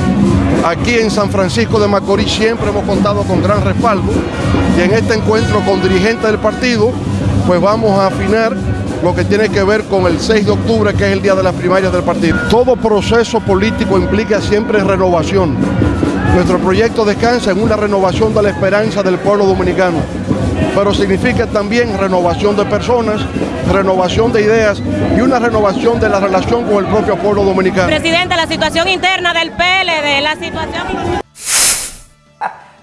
Aquí en San Francisco de Macorís siempre hemos contado con gran respaldo y en este encuentro con dirigentes del partido, pues vamos a afinar lo que tiene que ver con el 6 de octubre, que es el día de las primarias del partido. Todo proceso político implica siempre renovación. Nuestro proyecto descansa en una renovación de la esperanza del pueblo dominicano pero significa también renovación de personas, renovación de ideas y una renovación de la relación con el propio pueblo dominicano. Presidente, la situación interna del PLD, la situación...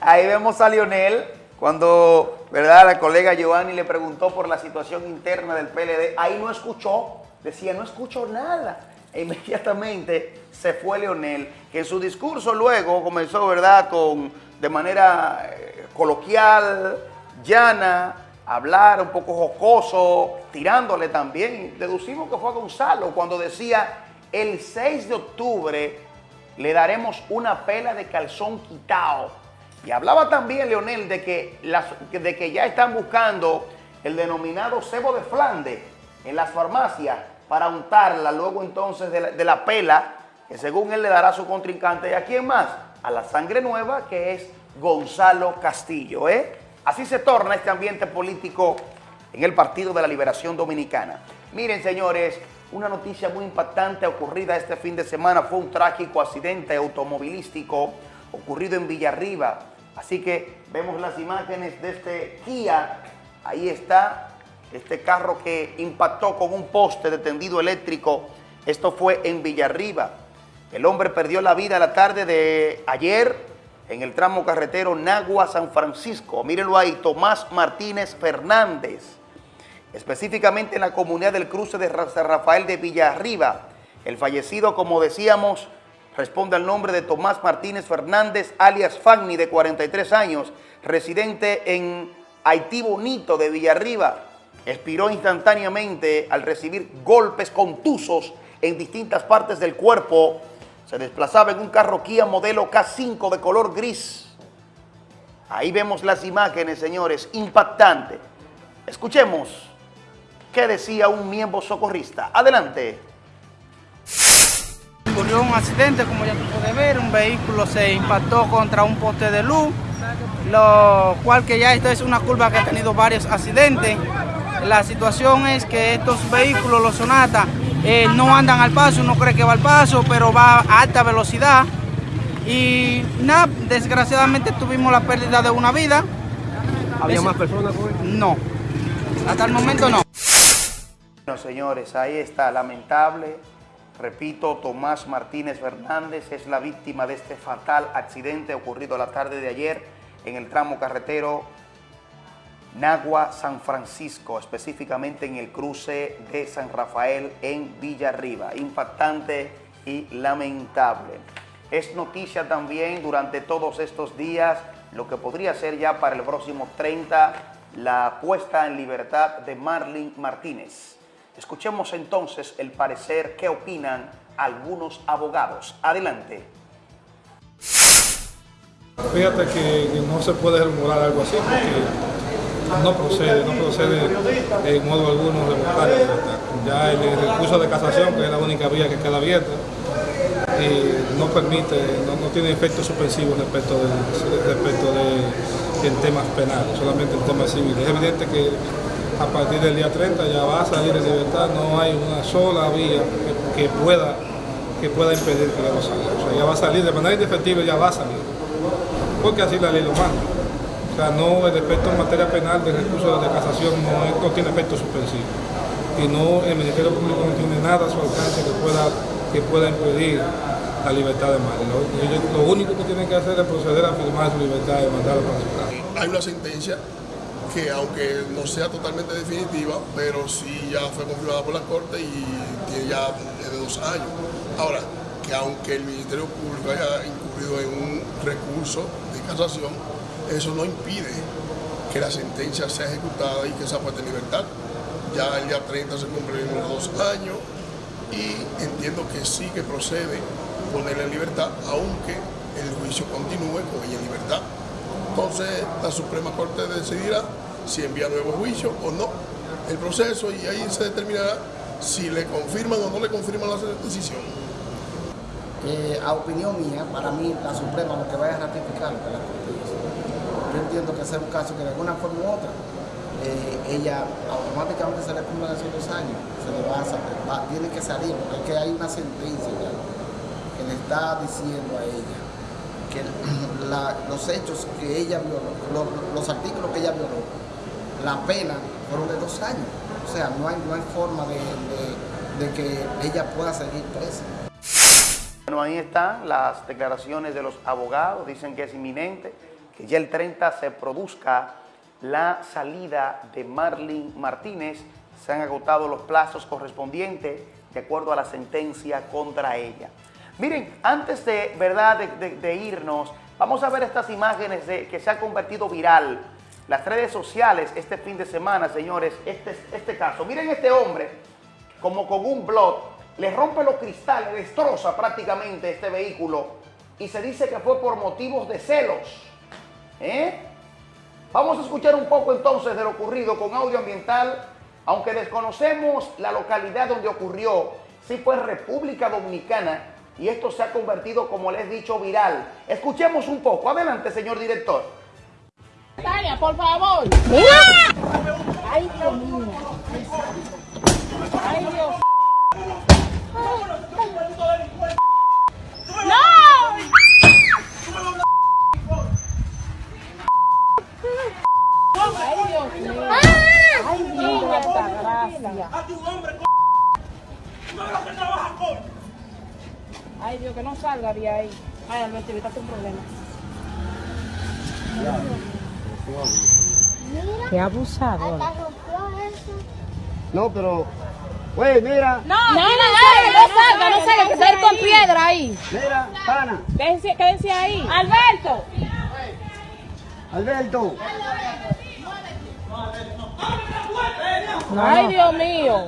Ahí vemos a Lionel cuando, ¿verdad? La colega Giovanni le preguntó por la situación interna del PLD. Ahí no escuchó, decía, no escucho nada. Inmediatamente se fue Leonel, que en su discurso luego comenzó, ¿verdad?, con, de manera eh, coloquial, llana, hablar un poco jocoso, tirándole también. Deducimos que fue a Gonzalo cuando decía, el 6 de octubre le daremos una pela de calzón quitado. Y hablaba también Leonel de que, de que ya están buscando el denominado cebo de Flandes en las farmacias para untarla luego entonces de la, pela que según él le dará a su contrincante. ¿Y a quién más? A la sangre nueva que es Gonzalo Castillo. ¿eh? Así se torna este ambiente político en el Partido de la Liberación Dominicana. Miren, señores, una noticia muy impactante ocurrida este fin de semana fue un trágico accidente automovilístico ocurrido en Villarriba. Así que vemos las imágenes de este Kia. Ahí está este carro que impactó con un poste de tendido eléctrico. Esto fue en Villarriba. El hombre perdió la vida la tarde de ayer en el tramo carretero Nagua-San Francisco. Mírenlo ahí, Tomás Martínez Fernández, específicamente en la comunidad del cruce de San Rafael de Villarriba. El fallecido, como decíamos, responde al nombre de Tomás Martínez Fernández, alias Fagni, de 43 años, residente en Haití Bonito de Villarriba. Expiró instantáneamente al recibir golpes contusos en distintas partes del cuerpo se desplazaba en un carro Kia modelo K5 de color gris. Ahí vemos las imágenes, señores, impactante. Escuchemos qué decía un miembro socorrista. Adelante. Ocurrió un accidente, como ya tú puedes ver, un vehículo se impactó contra un poste de luz, lo cual que ya esto es una curva que ha tenido varios accidentes. La situación es que estos vehículos, los Sonata, eh, no andan al paso, uno cree que va al paso, pero va a alta velocidad. Y nada, desgraciadamente tuvimos la pérdida de una vida. ¿Había más personas No, hasta el momento no. Bueno, señores, ahí está, lamentable, Repito, Tomás Martínez Fernández es la víctima de este fatal accidente ocurrido la tarde de ayer en el tramo carretero Nagua San Francisco, específicamente en el cruce de San Rafael en Villarriba. Impactante y lamentable. Es noticia también durante todos estos días lo que podría ser ya para el próximo 30 la puesta en libertad de Marlene Martínez. Escuchemos entonces el parecer que opinan algunos abogados. Adelante. Fíjate que, no se puede rumorar algo así no procede, no procede en modo alguno la libertad. Ya el, recurso de casación, que es la única vía que queda abierta, eh, no permite, no, tiene efectos suspensivos respecto de, respecto de en temas penales, solamente en temas civiles. Es evidente que a partir del día 30 ya va a salir en libertad, no hay una sola vía que, pueda que pueda impedir que luego salga. O sea, ya va a salir de manera indefectible, ya va a salir. Porque así la ley lo manda. No el efecto en materia penal del recurso de casación no, no tiene efecto suspensivo. Y no, el Ministerio Público no tiene nada a su alcance que pueda, que pueda impedir la libertad de Mari. Lo, ellos- lo único que tienen que hacer es proceder a firmar su libertad y mandarlo para su casa. Hay una sentencia que aunque no sea totalmente definitiva, pero sí ya fue confirmada por la Corte y tiene ya de dos años. Ahora, que aunque el Ministerio Público haya incurrido en un recurso de casación, eso no impide que la sentencia sea ejecutada y que sea puesta en libertad. Ya el día 30 se cumplen los dos años y entiendo que sí que procede ponerla en libertad, aunque el juicio continúe con ella en libertad. Entonces la Suprema Corte decidirá si envía nuevo juicio o no el proceso y ahí se determinará si le confirman o no le confirman la decisión. Eh, a opinión mía, para mí la Suprema lo que vaya a ratificar lo que la Corte dice. Yo entiendo que sea un caso que de alguna forma u otra, eh, ella automáticamente se le cumplan esos dos años, se le va a va- tiene que salir, porque es que hay una sentencia ya que le está diciendo a ella que los hechos que ella violó, lo- los artículos que ella violó, la pena fueron de dos años. O sea, no hay, no hay forma de- de que ella pueda seguir presa. Bueno, ahí están las declaraciones de los abogados, dicen que es inminente, que ya el 30 se produzca la salida de Marlene Martínez, se han agotado los plazos correspondientes de acuerdo a la sentencia contra ella. Miren, antes de, ¿verdad? de, irnos, vamos a ver estas imágenes de, que se han convertido viral. Las redes sociales este fin de semana, señores, este, este caso. Miren este hombre, como con un blot, le rompe los cristales, destroza prácticamente este vehículo y se dice que fue por motivos de celos. ¿Eh? Vamos a escuchar un poco entonces de lo ocurrido con audio ambiental, aunque desconocemos la localidad donde ocurrió, sí fue República Dominicana y esto se ha convertido, como les he dicho, viral. Escuchemos un poco. Adelante, señor director. Tania, por favor. Ay, Dios mío. Ay, Dios. Dios, santa gracia. Ay, Dios, que no salga de ahí. Ay, Alberto, evítate un problema. Qué abusador. No, pero. Güey, mira. No, no, no, salga, no salga, no salga, que se va a ir con piedra ahí. Mira, pana. Quédense, quédense ahí. Alberto. Alberto. Ay, Dios mío.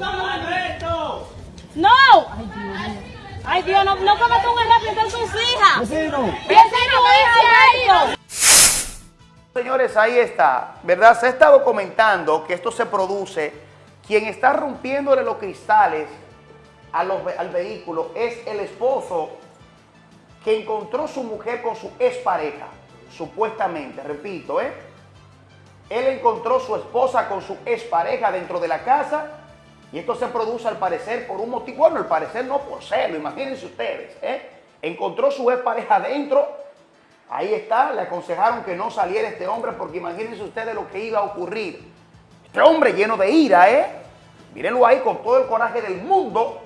No. Ay, Dios mío. Ay, Dios, no, no cometas un error, piensa en sus hijas. Vecino. Vecino. Señores, ahí está, ¿verdad? Se está documentando que esto se produce. Quien está rompiéndole los cristales a los ve- al vehículo es el esposo que encontró su mujer con su expareja, supuestamente, repito, ¿eh? Él encontró su esposa con su expareja dentro de la casa y esto se produce al parecer por un motivo, bueno, al parecer no por celo, imagínense ustedes, ¿eh? Encontró su expareja dentro, ahí está, le aconsejaron que no saliera este hombre porque imagínense ustedes lo que iba a ocurrir. Este hombre lleno de ira, ¿eh? Mírenlo ahí con todo el coraje del mundo.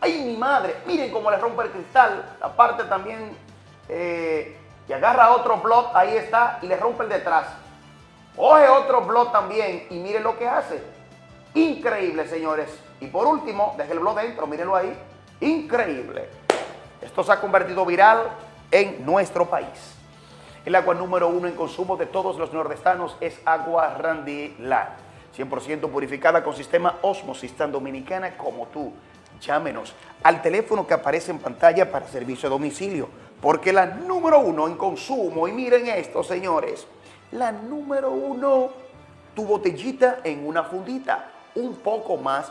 ¡Ay, mi madre! Miren cómo le rompe el cristal. La parte también. eh, y agarra otro blot, ahí está, y le rompe el detrás. Coge otro blot también y miren lo que hace. Increíble, señores. Y por último, deje el blot dentro, mírenlo ahí. Increíble. Esto se ha convertido viral en nuestro país. El agua número uno en consumo de todos los nordestanos es agua Randy Lar. 100% purificada con sistema Osmosis tan dominicana como tú. Llámenos al teléfono que aparece en pantalla para servicio a domicilio, porque la número uno en consumo, y miren esto, señores, la número uno, tu botellita en una fundita, un poco más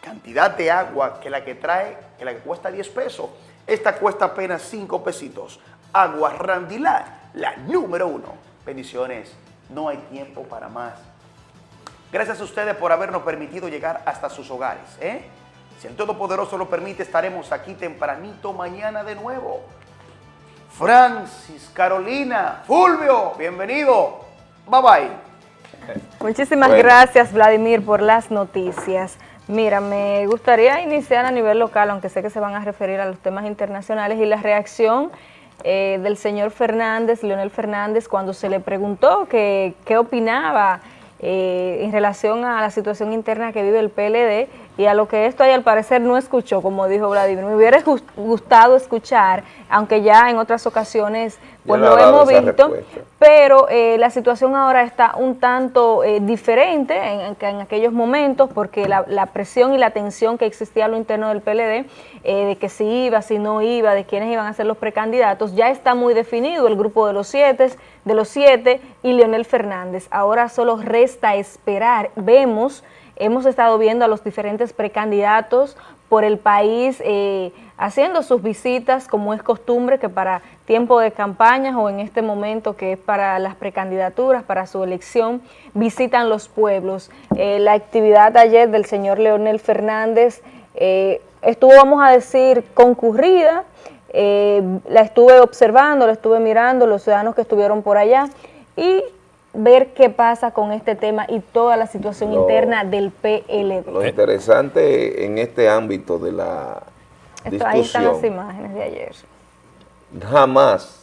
cantidad de agua que la que trae, que la que cuesta 10 pesos. Esta cuesta apenas 5 pesitos. Agua Randilar, la número uno. Bendiciones, no hay tiempo para más. Gracias a ustedes por habernos permitido llegar hasta sus hogares. ¿eh? Si el Todopoderoso lo permite, estaremos aquí tempranito mañana de nuevo. Francis, Carolina, Fulvio, bienvenido. Bye bye. Muchísimas Bueno. gracias, Vladimir, por las noticias. Mira, me gustaría iniciar a nivel local, aunque sé que se van a referir a los temas internacionales, y la reacción eh, del señor Fernández, Leonel Fernández, cuando se le preguntó que- qué opinaba eh, en relación a la situación interna que vive el PLD y a lo que esto ahí al parecer no escuchó, como dijo Vladimir. Me hubiera gus- gustado escuchar, aunque ya en otras ocasiones pues lo hemos visto, pero eh, la situación ahora está un tanto eh, diferente en, en- en aquellos momentos porque la, la presión y la tensión que existía a lo interno del PLD, eh, de que si iba, si no iba, de quiénes iban a ser los precandidatos, ya está muy definido el grupo de los siete, de los siete y Leonel Fernández. Ahora solo resta esperar. Vemos, hemos estado viendo a los diferentes precandidatos por el país eh, haciendo sus visitas como es costumbre que para tiempo de campañas o en este momento que es para las precandidaturas, para su elección, visitan los pueblos. Eh, la actividad ayer del señor Leonel Fernández eh, estuvo, vamos a decir, concurrida, la estuve observando, la estuve mirando, los ciudadanos que estuvieron por allá y ver qué pasa con este tema y toda la situación Lo- interna del PLD. Lo interesante en este ámbito de la Esto, ahí están las discusión, imágenes de ayer. jamás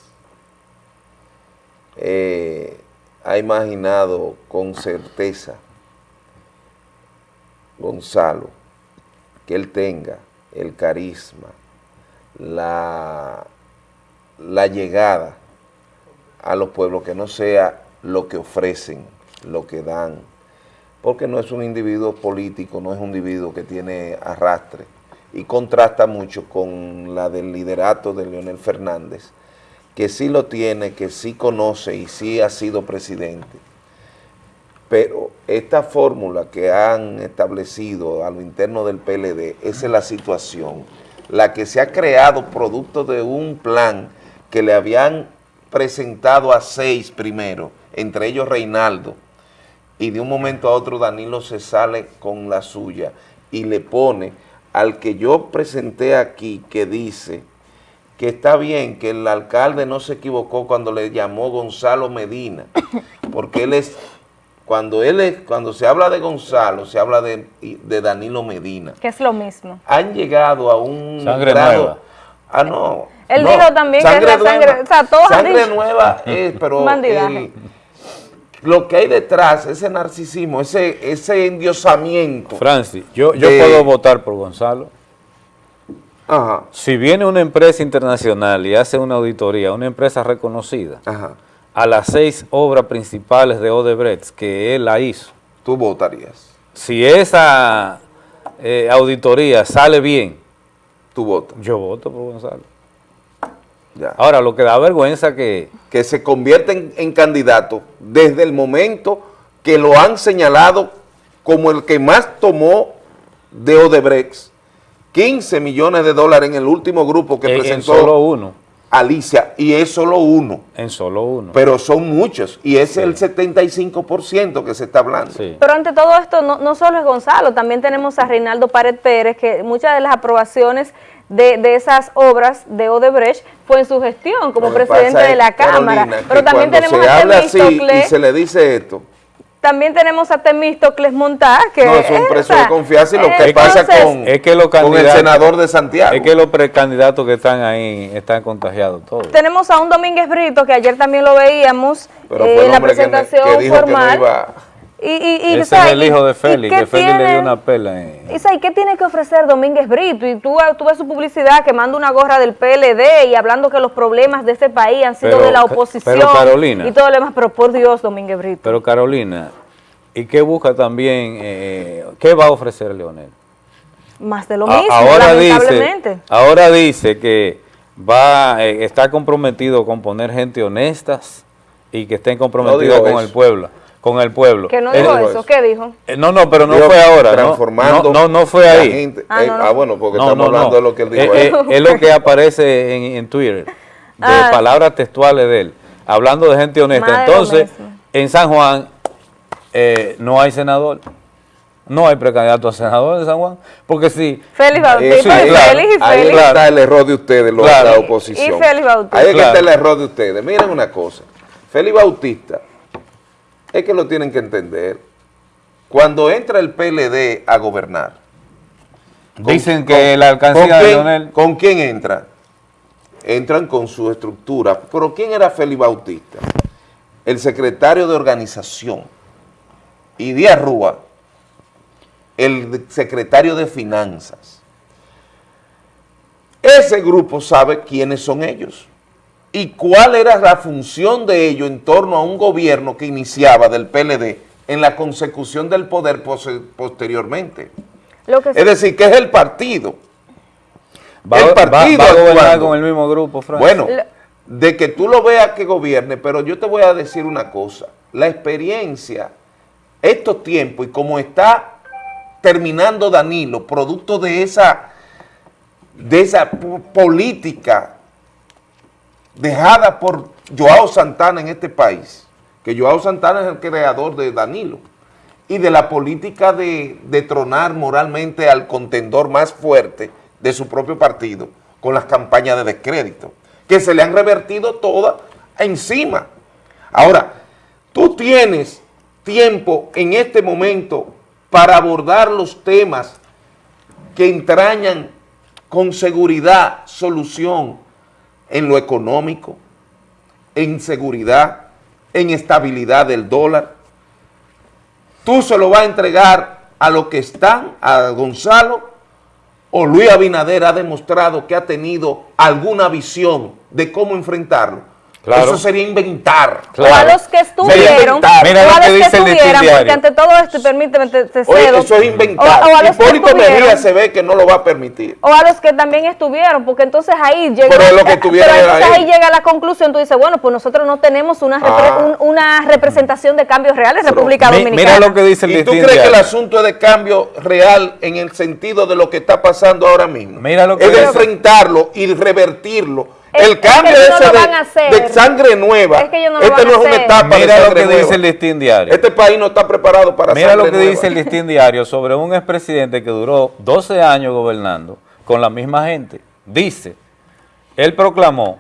eh, ha imaginado con certeza Gonzalo que él tenga el carisma, la, la llegada a los pueblos, que no sea lo que ofrecen, lo que dan, porque no es un individuo político, no es un individuo que tiene arrastre, y contrasta mucho con la del liderato de Leonel Fernández, que sí lo tiene, que sí conoce y sí ha sido presidente. Pero esta fórmula que han establecido a lo interno del PLD, esa es la situación, la que se ha creado producto de un plan que le habían presentado a seis primero, entre ellos Reinaldo, y de un momento a otro Danilo se sale con la suya y le pone al que yo presenté aquí que dice que está bien que el alcalde no se equivocó cuando le llamó Gonzalo Medina, porque él es, cuando él es, cuando se habla de Gonzalo, se habla de, de Danilo Medina. Que es lo mismo. Han llegado a un Sangre grado- nueva. Ah, no. Él no, dijo también que es la sangre- nueva. o sea, todos han Sangre dicho. nueva es, pero el- lo que hay detrás, ese narcisismo, ese, ese endiosamiento. Francis, yo, yo de- puedo votar por Gonzalo. Ajá. Si viene una empresa internacional y hace una auditoría, una empresa reconocida, a las seis obras principales de Odebrecht que él la hizo, tú votarías. Si esa eh, auditoría sale bien, tú votas. Yo voto por Gonzalo. Ya. Ahora, lo que da vergüenza que... Que se convierten en candidato desde el momento que lo han señalado como el que más tomó de Odebrecht, 15 millones de dólares en el último grupo que en- en presentó solo uno. Alicia, y es solo uno. En solo uno. Pero son muchos, y es el 75% que se está hablando. Pero ante todo esto, no, no solo es Gonzalo, también tenemos a Reinaldo Pared Pérez, que muchas de las aprobaciones de, de esas obras de Odebrecht fue en su gestión como presidente de la Carolina, Cámara. Pero también tenemos se a habla así Temístocle. y se le dice esto, También tenemos a Temístocles Montá, que No, es un preso de confianza y lo eh, que pasa entonces, con, Es que los con el candidatos- senador de Santiago. Es que los precandidatos que están ahí están contagiados todos. Tenemos a un Domínguez Brito, que ayer también lo veíamos eh, en la hombre que presentación que dijo que no formal. iba- Y, y, y, Ese es el hijo de ¿Y- y Félix, que Félix le dio una pela. en- ¿Y qué tiene que ofrecer Domínguez Brito? Y tú, tú ves su publicidad que manda una gorra del PLD y hablando que los problemas de este país han sido Pero, de la oposición pero, Carolina. y todo lo demás, pero por Dios, Domínguez Brito. Pero Carolina, ¿y qué busca también? eh, ¿Qué va a ofrecer Leonel? Más de lo A- mismo, ahora dice, ahora dice que va, eh, está comprometido con poner gente honestas y que estén comprometidos con eso. el pueblo, con el pueblo. Que no Eh, dijo eso, ¿qué dijo? eh, no, no, pero no fue ahora. transformando no, no, no fue ahí. gente. Ah, Eh, no, no. ah, bueno, porque No, estamos no, no. hablando de lo que él dijo. Eh, eh, es lo que aparece en, en Twitter, de Ah. palabras textuales de él, hablando de gente honesta. De Entonces, en San Juan eh, no hay senador, no hay precandidato a senador en San Juan, porque si... Félix Bautista, Eh, sí, y claro. Félix y Ahí está el error de ustedes, los- Claro. la oposición. y Félix Bautista. Ahí está el error de ustedes. Miren una cosa. Félix Bautista, es que lo tienen que entender. Cuando entra el PLD a gobernar, ¿con- Dicen que con- la alcancía ¿con de Leonel- ¿Con quién entra? Entran con su estructura. ¿Pero quién era Félix Bautista? El secretario de organización. Y Díaz Rúa, el secretario de finanzas. Ese grupo sabe quiénes son ellos y cuál era la función de ellos en torno a un gobierno que iniciaba del PLD en la consecución del poder posteriormente. Lo que Es decir, que es el partido. Va, el partido va a gobernar con el mismo grupo, Frank. Bueno, de que tú lo veas que gobierne, pero yo te voy a decir una cosa. La experiencia, estos tiempos y como está terminando Danilo, producto de esa, de esa po- política dejada por Joao Santana en este país, que Joao Santana es el creador de Danilo, y de la política de, de tronar moralmente al contendor más fuerte de su propio partido con las campañas de descrédito, que se le han revertido todas encima. Ahora, tú tienes tiempo en este momento para abordar los temas que entrañan con seguridad solución en lo económico, en seguridad, en estabilidad del dólar. Tú se lo vas a entregar a lo que están, a Gonzalo, o Luis Abinader ha demostrado que ha tenido alguna visión de cómo enfrentarlo. Claro. Eso sería inventar. O a los que estuvieron, Mira o lo a que los que dice el estuvieran, porque diario. ante todo esto, y permíteme, te, te Oye, cedo, eso es inventar. O, o a los que Hipólito Mejía se ve que no lo va a permitir. o a los que también estuvieron, porque entonces ahí llega, Pero es lo que pero entonces ahí. ahí llega la conclusión, tú dices, bueno, pues nosotros no tenemos una, repre- Ah. un- una representación de cambios reales en República Mi- Dominicana. mira lo que dice el ¿Y tú crees que el asunto es de cambio real en el sentido de lo que está pasando ahora mismo? Mira lo que es de dice. enfrentarlo y revertirlo. El es que cambio ese de, van a hacer. de sangre nueva. Es que ellos no lo este van no a es una etapa de Mira lo que nueva. dice el listín diario. Este país no está preparado para Mira sangre lo que nueva. dice el listín diario sobre un expresidente que duró 12 años gobernando con la misma gente. Dice, él proclamó,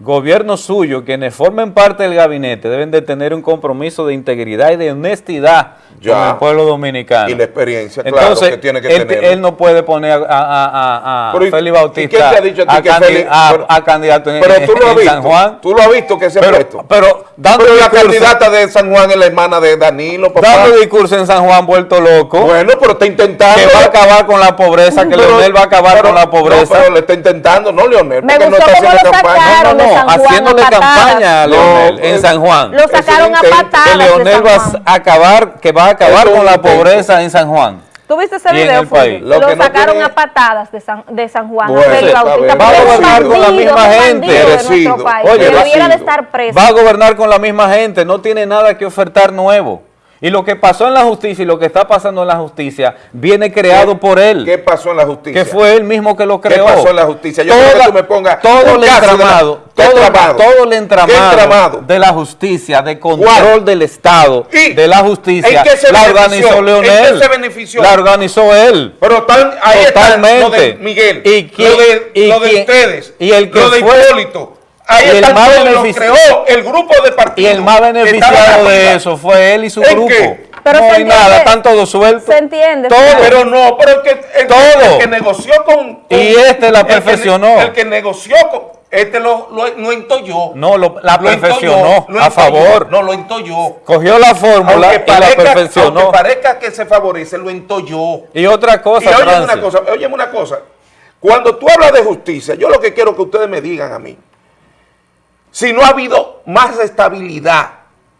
gobierno suyo, quienes formen parte del gabinete deben de tener un compromiso de integridad y de honestidad Ya. con el pueblo dominicano. Y la experiencia, claro, Entonces, que tiene que él, tener. él no puede poner a, a, a, a Pero, ¿y- Félix Bautista quién te ha dicho a pero- a candidato en, Pero tú lo has en visto. San Juan. Tú lo has visto que se ha puesto. pero dando Pero la candidata de San Juan es la hermana de Danilo, papá. dando discurso en San Juan vuelto loco. Bueno, pero está intentando. que va a acabar con la pobreza, que Pero- Leonel va a acabar pero- con la No, pobreza. pero le está intentando, no, Leonel. Me porque no está haciendo campaña. no, no, San Juan haciéndole a campaña a Leonel No, en San Juan. Lo sacaron a. Que patadas de Leonel va a acabar, que va a acabar con la pobreza en San Juan. ¿Tuviste ese video, el Fulvio? país. Lo, Lo que no sacaron tiene- a patadas de San, de San Juan, Bueno, Bautista, Va a gobernar con la misma gente. bandido de Merecido. nuestro país, Oye, que debiera de estar preso. Va a gobernar con la misma gente, no tiene nada que ofertar nuevo. Y lo que pasó en la justicia y lo que está pasando en la justicia viene creado por él. ¿Qué pasó en la justicia? que fue él mismo que lo ¿Qué creó. pasó en la justicia? Yo quiero que tú me pongas todo el la- entramado, ¿Qué todo, entramado? todo el ¿Qué entramado, entramado? de la justicia, de control ¿Cuál? del Estado, ¿Y de la justicia, en qué se la benefició? organizó ¿En Leonel. qué se benefició? La organizó él. Pero están, ahí está lo de Totalmente. Miguel, ¿Y quién- lo de, y lo de quién- ustedes, y el que lo de fue- Hipólito. Ahí Y el más benefici- creó el grupo de Y partidos. el más beneficiado de eso fue él y su ¿En grupo. qué? Pero no hay entiende- nada, están todos sueltos. Se entiende. Todo. Pero no, pero el que, el, Todo. el que negoció con, con- Y este la el que ne- perfeccionó. El que, negoció con, este lo, lo, lo entolló. No, lo- la Lo perfeccionó lo a favor. No, lo entolló. Cogió la fórmula Aunque y la perfeccionó. aunque parezca que se favorece, lo entolló. Y otra Y cosa, óyeme Francis. una cosa, óyeme una cosa. Cuando tú hablas de justicia, yo lo que quiero que ustedes me digan a mí, si no ha habido más estabilidad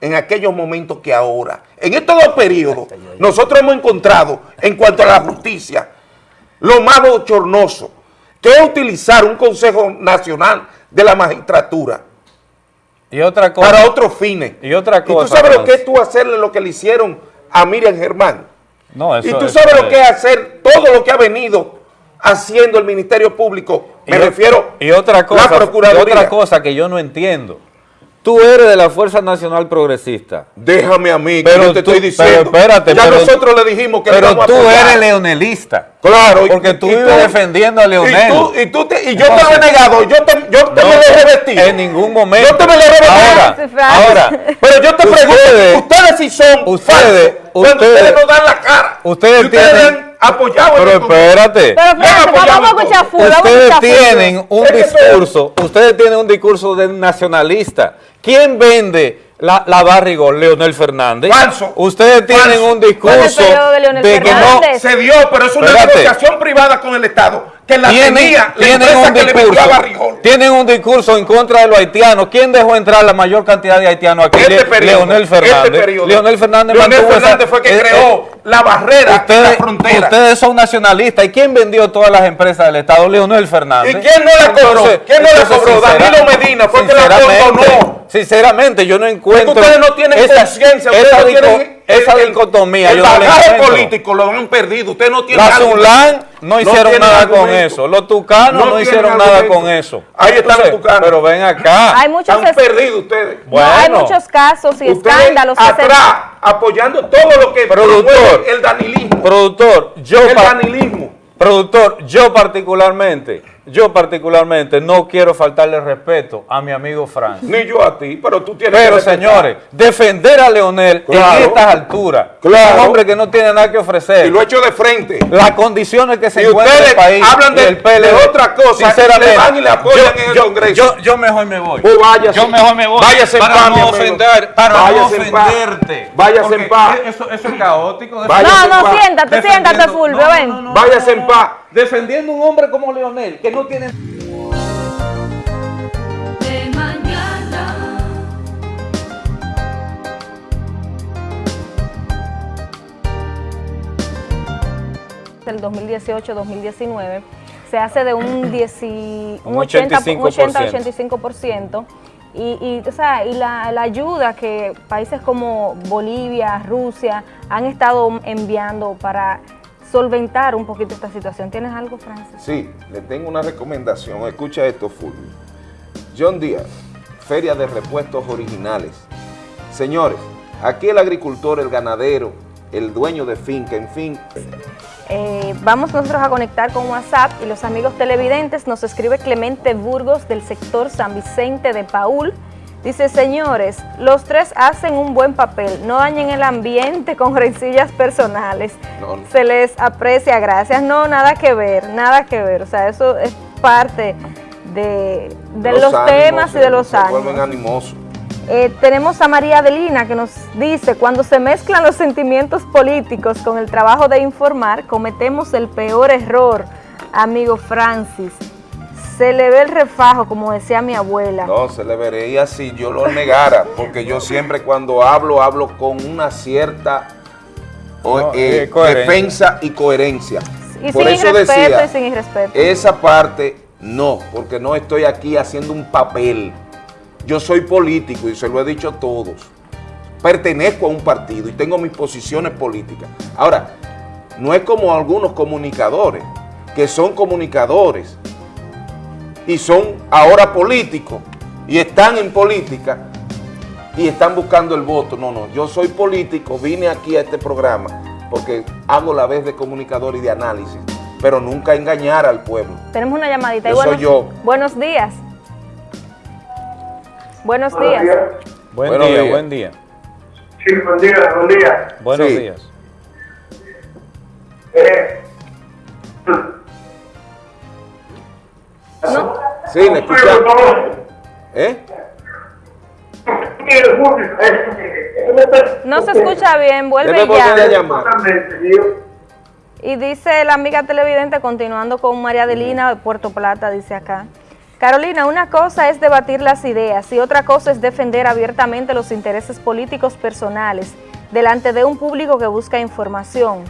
en aquellos momentos que ahora, en estos dos periodos, nosotros hemos encontrado, en cuanto a la justicia, lo más bochornoso, que es utilizar un Consejo Nacional de la Magistratura Y otra cosa. para otros fines. Y otra ¿Y tú cosa. sabes lo que es tú hacerle lo que le hicieron a Miriam Germán? No, eso, y tú eso sabes lo que es hacer todo lo que ha venido haciendo el Ministerio Público. Me Y refiero y otra cosa, la Procuraduría. y otra cosa que yo no entiendo. Tú eres de la Fuerza Nacional Progresista. Déjame a mí, que Pero yo te tú- estoy diciendo. pero espérate, ya pero- nosotros le dijimos que Pero a tú eres leonelista. Claro. y- Porque tú y vives defendiendo a Leonel. Y, tú, y, tú te- y yo te Entonces- lo he negado. Yo te, yo te No, me lo he revestido. En ningún momento. Yo te me lo he revestido. Ahora, ahora. Pero yo te Ustedes- pregunto, ustedes sí son ustedes- falsos ustedes- ustedes no dan la cara. Ustedes ustedes tienen- apoyado Pero espérate. Pero apoyado vamos a escuchar full, a Ustedes tienen un discurso, ustedes tienen un discurso de nacionalista. ¿Quién vende la, la barrigol? Leonel Fernández. Falso. Ustedes tienen Falso. un discurso ¿Cuál es el periodo de que no? Se dio, pero es una Espérate. negociación privada con el Estado que la tienen, tenía la tienen empresa un que discurso, tienen un discurso en contra de los haitianos. ¿Quién dejó entrar la mayor cantidad de haitianos aquí? Este Le- periodo, Leonel Fernández. este periodo. Leonel Fernández Leonel mantuvo esa- Fernández fue que eh, creó eh, la barrera Ustedes, la frontera. ustedes son nacionalistas. ¿Y quién vendió todas las empresas del Estado? Leonel Fernández. ¿Y quién no la cobró? Entonces- ¿Quién no la cobró? Danilo Medina fue que la condonó. Sinceramente, yo no encuentro. ustedes no tienen conciencia, ustedes no tienen esa el- dicotomía. El yo la bagaje político lo han perdido. Ustedes no tienen La. Zulán no hicieron nada con eso. Los tucanos no, hicieron nada con eso. Ahí están los tucanos. Pero ven acá. Hay muchos, Están es- perdidos ustedes. no, hay Bueno. muchos casos y escándalos que se- atrás, apoyando todo lo que Productor. el danilismo. Productor, yo El danilismo. Productor, yo particularmente, yo particularmente no quiero faltarle respeto a mi amigo Frank. Ni yo a ti, pero tú tienes Pero que señores, defender a Leonel Claro. en estas alturas, Claro. un hombre que no tiene nada que ofrecer, Y lo he hecho de frente. las condiciones que se Y encuentra ustedes el país hablan de- y el PLD, de otra cosa, sinceramente, le van y le apoyan yo, en el yo- Congreso. Yo, yo mejor me voy. Pues váyase. Yo mejor me voy. Váyase en paz, no ofender, para Váyase no ofenderte. Váyase en paz. Eso, eso es caótico. Váyase No, no, siéntate, siéntate, Fulvio, no, ven. no, no, Váyase en paz. Defendiendo un hombre como Leonel, que no tiene... del 2018-2019 se hace de un, 10 y- un Un 80, 85%. 80-85%. Y, y, o sea, y la, la ayuda que países como Bolivia, Rusia han estado enviando para solventar un poquito esta situación. ¿Tienes algo, Francis? Sí, le tengo una recomendación. Escucha esto, Fulvio. John Díaz, Feria de Repuestos Originales. Señores, aquí el agricultor, el ganadero, el dueño de finca, en fin, Eh, vamos nosotros a conectar con WhatsApp y los amigos televidentes. Nos escribe Clemente Burgos del sector San Vicente de Paul. Dice, señores, los tres hacen un buen papel, no dañen el ambiente con rencillas personales. No, no. Se les aprecia, gracias. No, nada que ver, nada que ver. O sea, eso es parte de, de los, ánimos temas y de los años. animosos. Eh, tenemos a María Adelina que nos dice, cuando se mezclan los sentimientos políticos con el trabajo de informar, cometemos el peor error, amigo Francis. Se le ve el refajo, como decía mi abuela. No, se le vería si yo lo negara, porque yo siempre cuando hablo, hablo con una cierta No, eh, eh, defensa y coherencia. y Por sin eso irrespeto decía, y sin irrespeto. esa parte no, porque no estoy aquí haciendo un papel. Yo soy político y se lo he dicho a todos. Pertenezco a un partido y tengo mis posiciones políticas. Ahora, no es como algunos comunicadores, que son comunicadores y son ahora políticos y están en política y están buscando el voto. No, no, yo soy político, vine aquí a este programa porque hago la vez de comunicador y de análisis, pero nunca engañar al pueblo. Tenemos una llamadita. Yo Y soy yo. Buenos días. Buenos Buenos días. días. Buen Buenos día, días. buen día. Sí, buen día, buen día. Buenos Sí. días. Eh, Sí, escuchamos. ¿Eh? No se escucha bien, vuelve volver a ya. llamar. Y dice la amiga televidente, continuando con María Adelina de Puerto Plata, dice acá. Carolina, una cosa es debatir las ideas y otra cosa es defender abiertamente los intereses políticos personales delante de un público que busca información.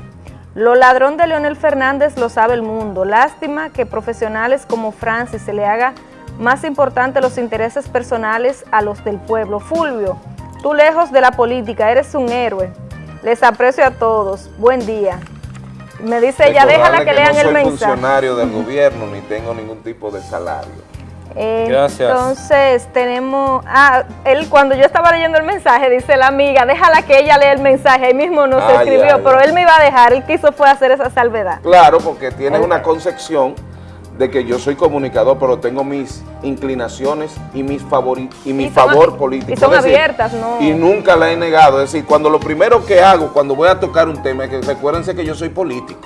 Lo ladrón de Leonel Fernández lo sabe el mundo. Lástima que profesionales como Francis se le haga más importante los intereses personales a los del pueblo. Fulvio, tú lejos de la política, eres un héroe. Les aprecio a todos. Buen día. Me dice ella, déjala Recordarle que lean no el soy mensaje. funcionario del gobierno ni tengo ningún tipo de salario. Gracias. Entonces tenemos, ah, él cuando yo estaba leyendo el mensaje, dice la amiga, déjala que ella lea el mensaje, ahí mismo nos Ah, escribió, ya, ya. pero él me iba a dejar, él quiso fue hacer esa salvedad. Claro, porque tiene una concepción de que yo soy comunicador, pero tengo mis inclinaciones y mis y mi Y favor político. y son decir, abiertas, ¿no? Y nunca la he negado. Es decir, cuando lo primero que hago, cuando voy a tocar un tema, es que recuérdense que yo soy político,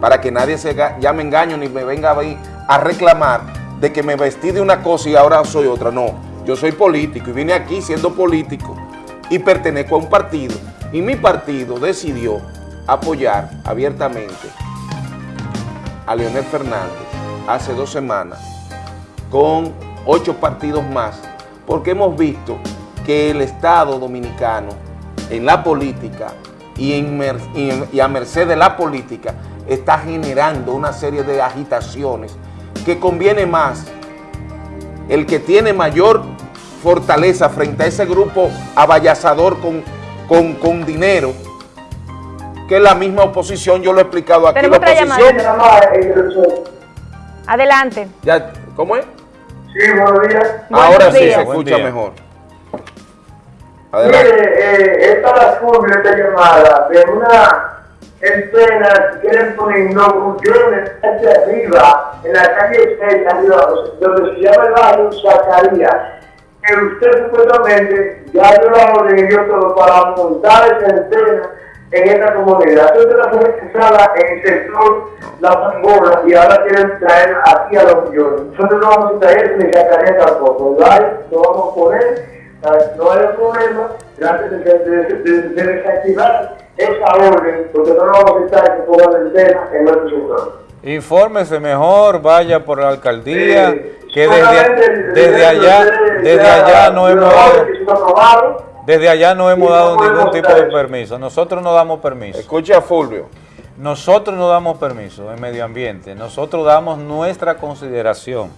para que nadie se ya me engaño ni me venga a, venir a reclamar de que me vestí de una cosa y ahora soy otra. No, yo soy político y vine aquí siendo político y pertenezco a un partido. Y mi partido decidió apoyar abiertamente a Leonel Fernández hace dos semanas con ocho partidos más, porque hemos visto que el Estado dominicano en la política y, y a merced de la política está generando una serie de agitaciones que conviene más el que tiene mayor fortaleza frente a ese grupo avallazador con, con, con dinero que la misma oposición, yo lo he explicado aquí, Tenemos la otra oposición... Adelante. Ya, ¿Cómo es? Sí, buenos días. Ahora Buenos sí días. se escucha mejor. Adelante. Mire, eh, esta es la esta llamada de una que quieren poner inauguraciones hacia arriba, en la calle 6, arriba, donde se llama el barrio Zacarías, que usted supuestamente ya dio la orden todo para montar esa antena en esta comunidad. Entonces la fue rechazada en el sector La Zamora y ahora quieren traer aquí a los millones. Nosotros no vamos a traer ni Zacarías tampoco. ¿vale? Lo vamos a poner no hay problema, gracias de, de, de, de desactivar esa orden, porque no vamos a estar que pongan el tema en nuestro sector. Infórmese mejor, vaya por la alcaldía, que desde, desde allá, desde allá no hemos dado, que desde allá no hemos dado ningún tipo de permiso. Nosotros no damos permiso. Escucha a Fulvio. Nosotros no damos permiso en medio ambiente. Nosotros damos nuestra consideración.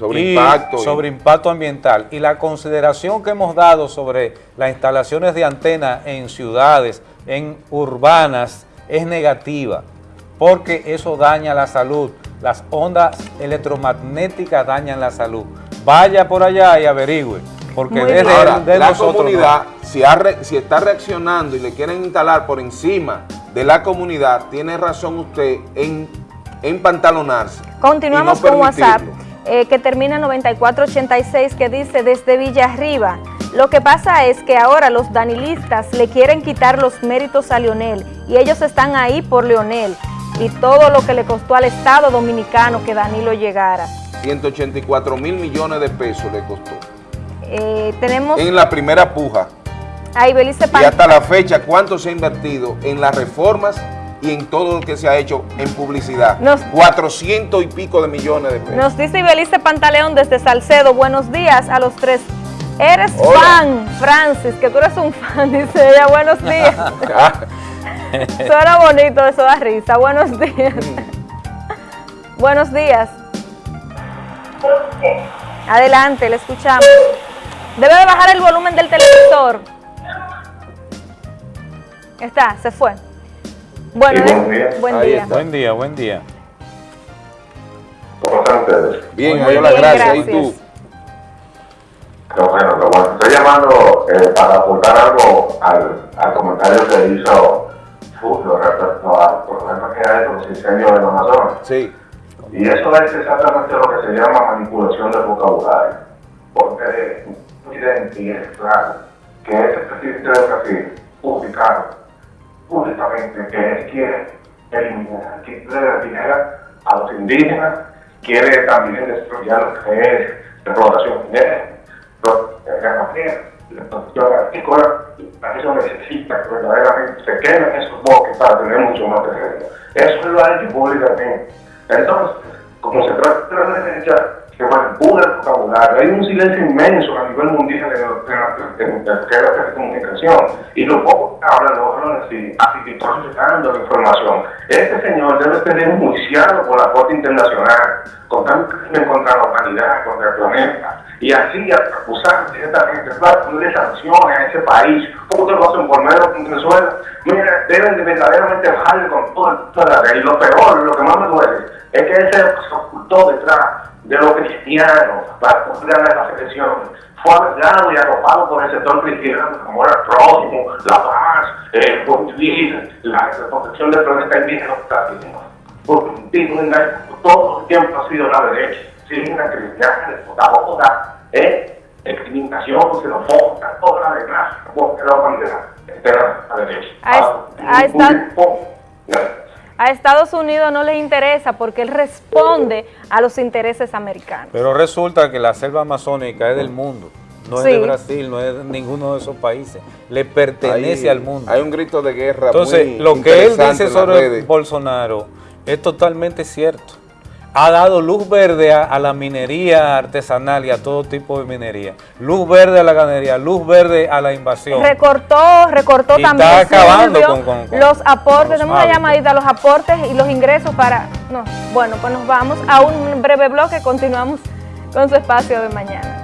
Sobre y impacto. y- Sobre impacto ambiental. Y la consideración que hemos dado sobre las instalaciones de antena en ciudades, en urbanas, es negativa. Porque eso daña la salud. Las ondas electromagnéticas dañan la salud. Vaya por allá y averigüe. Porque Muy desde. Ahora, de la comunidad, no. si, ha re- si está reaccionando y le quieren instalar por encima de la comunidad, tiene razón usted en empantalonarse. Continuamos y no con WhatsApp. Eh, que termina en 9486, que dice desde Villarriba. Lo que pasa es que ahora los danilistas le quieren quitar los méritos a Leonel y ellos están ahí por Leonel y todo lo que le costó al Estado Dominicano que Danilo llegara. 184 mil millones de pesos le costó. Eh, tenemos En la primera puja. a Ibelice Y hasta la fecha, ¿cuánto se ha invertido en las reformas y en todo lo que se ha hecho en publicidad? Nos- 400 y pico de millones de pesos. Nos dice Ibelice Pantaleón desde Salcedo, buenos días a los tres. Eres Hola. fan, Francis, que tú eres un fan, dice ella, buenos días. Suena bonito, eso da risa. Buenos días. Buenos días. Adelante, le escuchamos. Debe de bajar el volumen del televisor. Está, se fue. Bueno, Sí, de- buen día. buen día. Buen día, buen día. ¿Cómo están ustedes? Bien, Muy bien, gracia. ¿Y gracias. tú? Qué bueno, qué bueno. Estoy llamando eh, para aportar algo al, al comentario que hizo Fulvio respecto al problema que hay con los incendios en Amazonas. Sí. Y eso es exactamente lo que se llama manipulación del vocabulario. porque presidente, y es claro, que ese presidente de Brasil, publicaron públicamente que quiere eliminar, quiere eliminar a los indígenas, quiere también destruir lo que es explotación minera, la ganadera, la producción agrícola, para eso necesita que verdaderamente se queden esos bosques para tener mucho más terreno. Eso lo ha hecho públicamente. Entonces, como se trata de la derecha, que manipula el vocabulario, hay un silencio inmenso a nivel mundial de, la telecomunicación. Y lo poco que hablan los y así procesando la información. Este señor debe ser enjuiciado por la Corte Internacional con crimen contra la humanidad, contra el planeta. Y así acusar directamente, ponerle sanciones a ese país. ¿Cómo ustedes lo hacen por medio de Venezuela? Mira, deben de verdaderamente bajarle con toda la Y lo peor, lo que más me duele, es que él se ocultó detrás de los cristianos para poder ganar las elecciones. Fue alegado y arropado por el sector cristiano, como era el próximo, la paz, el buen vivir, la, protección del planeta indígena, porque todo el tiempo ha sido la derecha, sin una cristiana, toda, ¿eh? discriminación, xenofobia, toda la desgracia, porque la humanidad, entera la derecha. A, a Estados Unidos no le interesa porque él responde a los intereses americanos. Pero resulta que la selva amazónica es del mundo. No es Sí. de Brasil, no es de ninguno de esos países. Le pertenece al mundo. Hay un grito de guerra Entonces, muy lo que él dice sobre. Bolsonaro es totalmente cierto. Ha dado luz verde a, a la minería artesanal y a todo tipo de minería. Luz verde a la ganadería, luz verde a la invasión. Recortó, recortó Y también está acabando con- con- con- los aportes, los tenemos una llamadita, los aportes y los ingresos para... No, bueno, pues nos vamos a un breve bloque, continuamos con su espacio de mañana.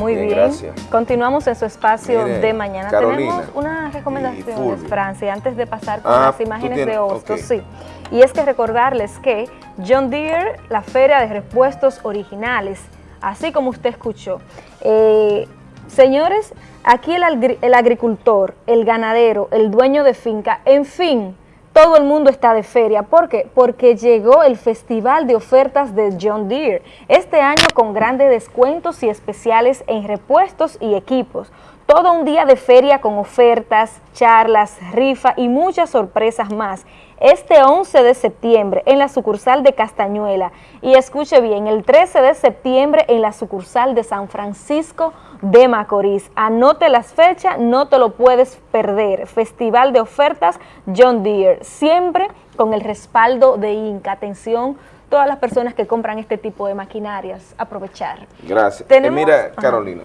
Muy Bien, bien, gracias. continuamos en su espacio de mañana. Carolina Tenemos unas recomendaciones. Francia, antes de pasar con Ah, las imágenes de Hostos, ok. sí. Y es que recordarles que John Deere, la feria de repuestos originales, así como usted escuchó, eh, señores, aquí el agricultor, el ganadero, el dueño de finca, en fin, todo el mundo está de feria. ¿Por qué? Porque llegó el Festival de Ofertas de John Deere. Este año con grandes descuentos y especiales en repuestos y equipos. Todo un día de feria con ofertas, charlas, rifa y muchas sorpresas más. Este 11 de septiembre en la sucursal de Castañuela y escuche bien, el 13 de septiembre en la sucursal de San Francisco de Macorís. Anote las fechas, no te lo puedes perder. Festival de ofertas John Deere, siempre con el respaldo de Inca. Atención, todas las personas que compran este tipo de maquinarias, aprovechar. Gracias. Eh, mira, Ajá. Carolina,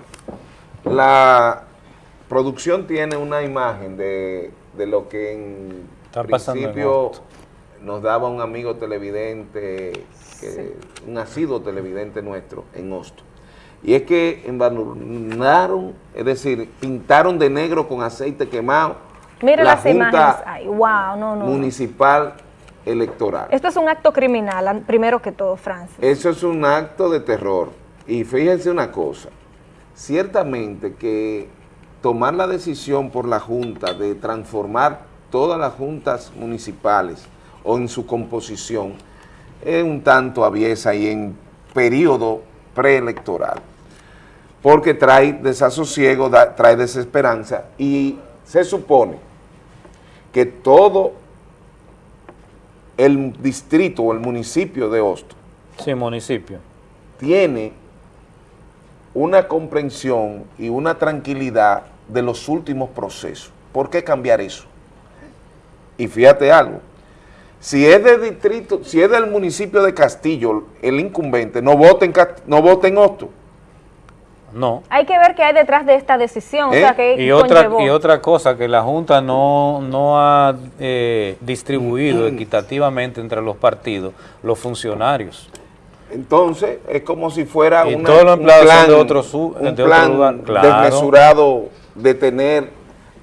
la producción tiene una imagen de, de lo que en Está principio nos daba un amigo televidente, que- un asiduo televidente nuestro en Hosto. Y es que embadurnaron, es decir, pintaron de negro con aceite quemado Mire la las Junta imágenes. Ay, wow, no, no. Municipal Electoral. Esto es un acto criminal, primero que todo, Francis. Eso es un acto de terror. Y fíjense una cosa, ciertamente que tomar la decisión por la Junta de transformar todas las juntas municipales o en su composición es un tanto aviesa y en periodo preelectoral, porque trae desasosiego, da- trae desesperanza y se supone que todo el distrito o el municipio de Hosto Sí, municipio. tiene una comprensión y una tranquilidad de los últimos procesos. ¿Por qué cambiar eso? Y fíjate algo, si es del distrito, si es del municipio de Castillo, el incumbente, no voten, no voten Hosto. No. Hay que ver qué hay detrás de esta decisión, o ¿Eh? sea, que Y otra, y otra cosa, que la Junta no, no ha eh, distribuido equitativamente entre los partidos los funcionarios. Entonces, es como si fuera una- un plan, de otro su- un de otro plan lugar, claro. desmesurado de tener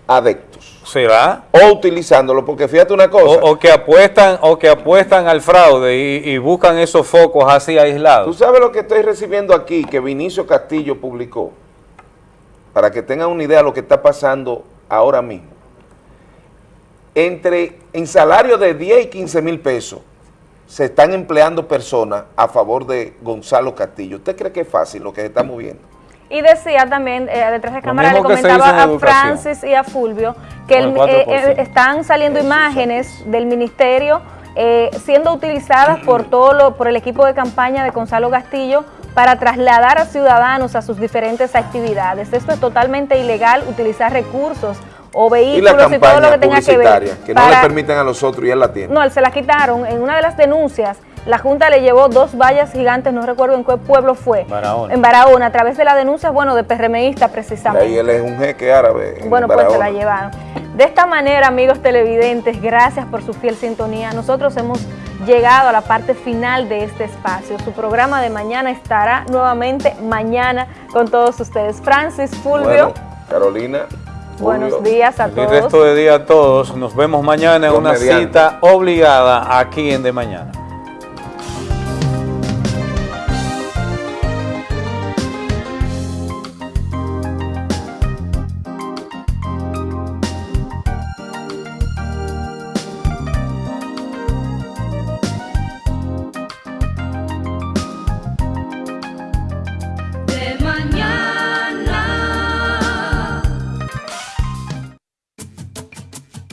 adeptos. ¿Será? O utilizándolo, porque fíjate una cosa. O, o que apuestan o que apuestan al fraude y, y buscan esos focos así Tú aislados. sabes lo que estoy recibiendo aquí, que Vinicio Castillo publicó, para que tengan una idea de lo que está pasando ahora mismo. Entre, en salario de 10 y 15 mil pesos, se están empleando personas a favor de Gonzalo Castillo. ¿Usted cree que es fácil lo que se está moviendo? Y decía también, eh, detrás de cámara le comentaba a. Francis y a Fulvio que el- eh, 4%. eh, están saliendo imágenes del ministerio eh, siendo utilizadas por todo lo, por el equipo de campaña de Gonzalo Castillo para trasladar a ciudadanos a sus diferentes actividades. Esto es totalmente ilegal, utilizar recursos o Y la vehículos y, todo lo campaña que tenga que ver. que no le permiten a los otros y él la tiene. no, él se la quitaron. En una de las denuncias, la Junta le llevó dos vallas gigantes, no recuerdo en qué pueblo fue. Barahona. En Barahona, a través de la denuncia, bueno, de PRMista Y precisamente. ahí él es un jeque árabe. en Bueno, pues se la llevaron. De esta manera, amigos televidentes, gracias por su fiel sintonía. Nosotros hemos llegado a la parte final de este espacio. Su programa de mañana estará nuevamente mañana con todos ustedes. Francis, Fulvio, Bueno, Carolina. Buenos días a Feliz todos. resto de día a todos. Nos vemos mañana en una mediante. cita obligada aquí en De Mañana.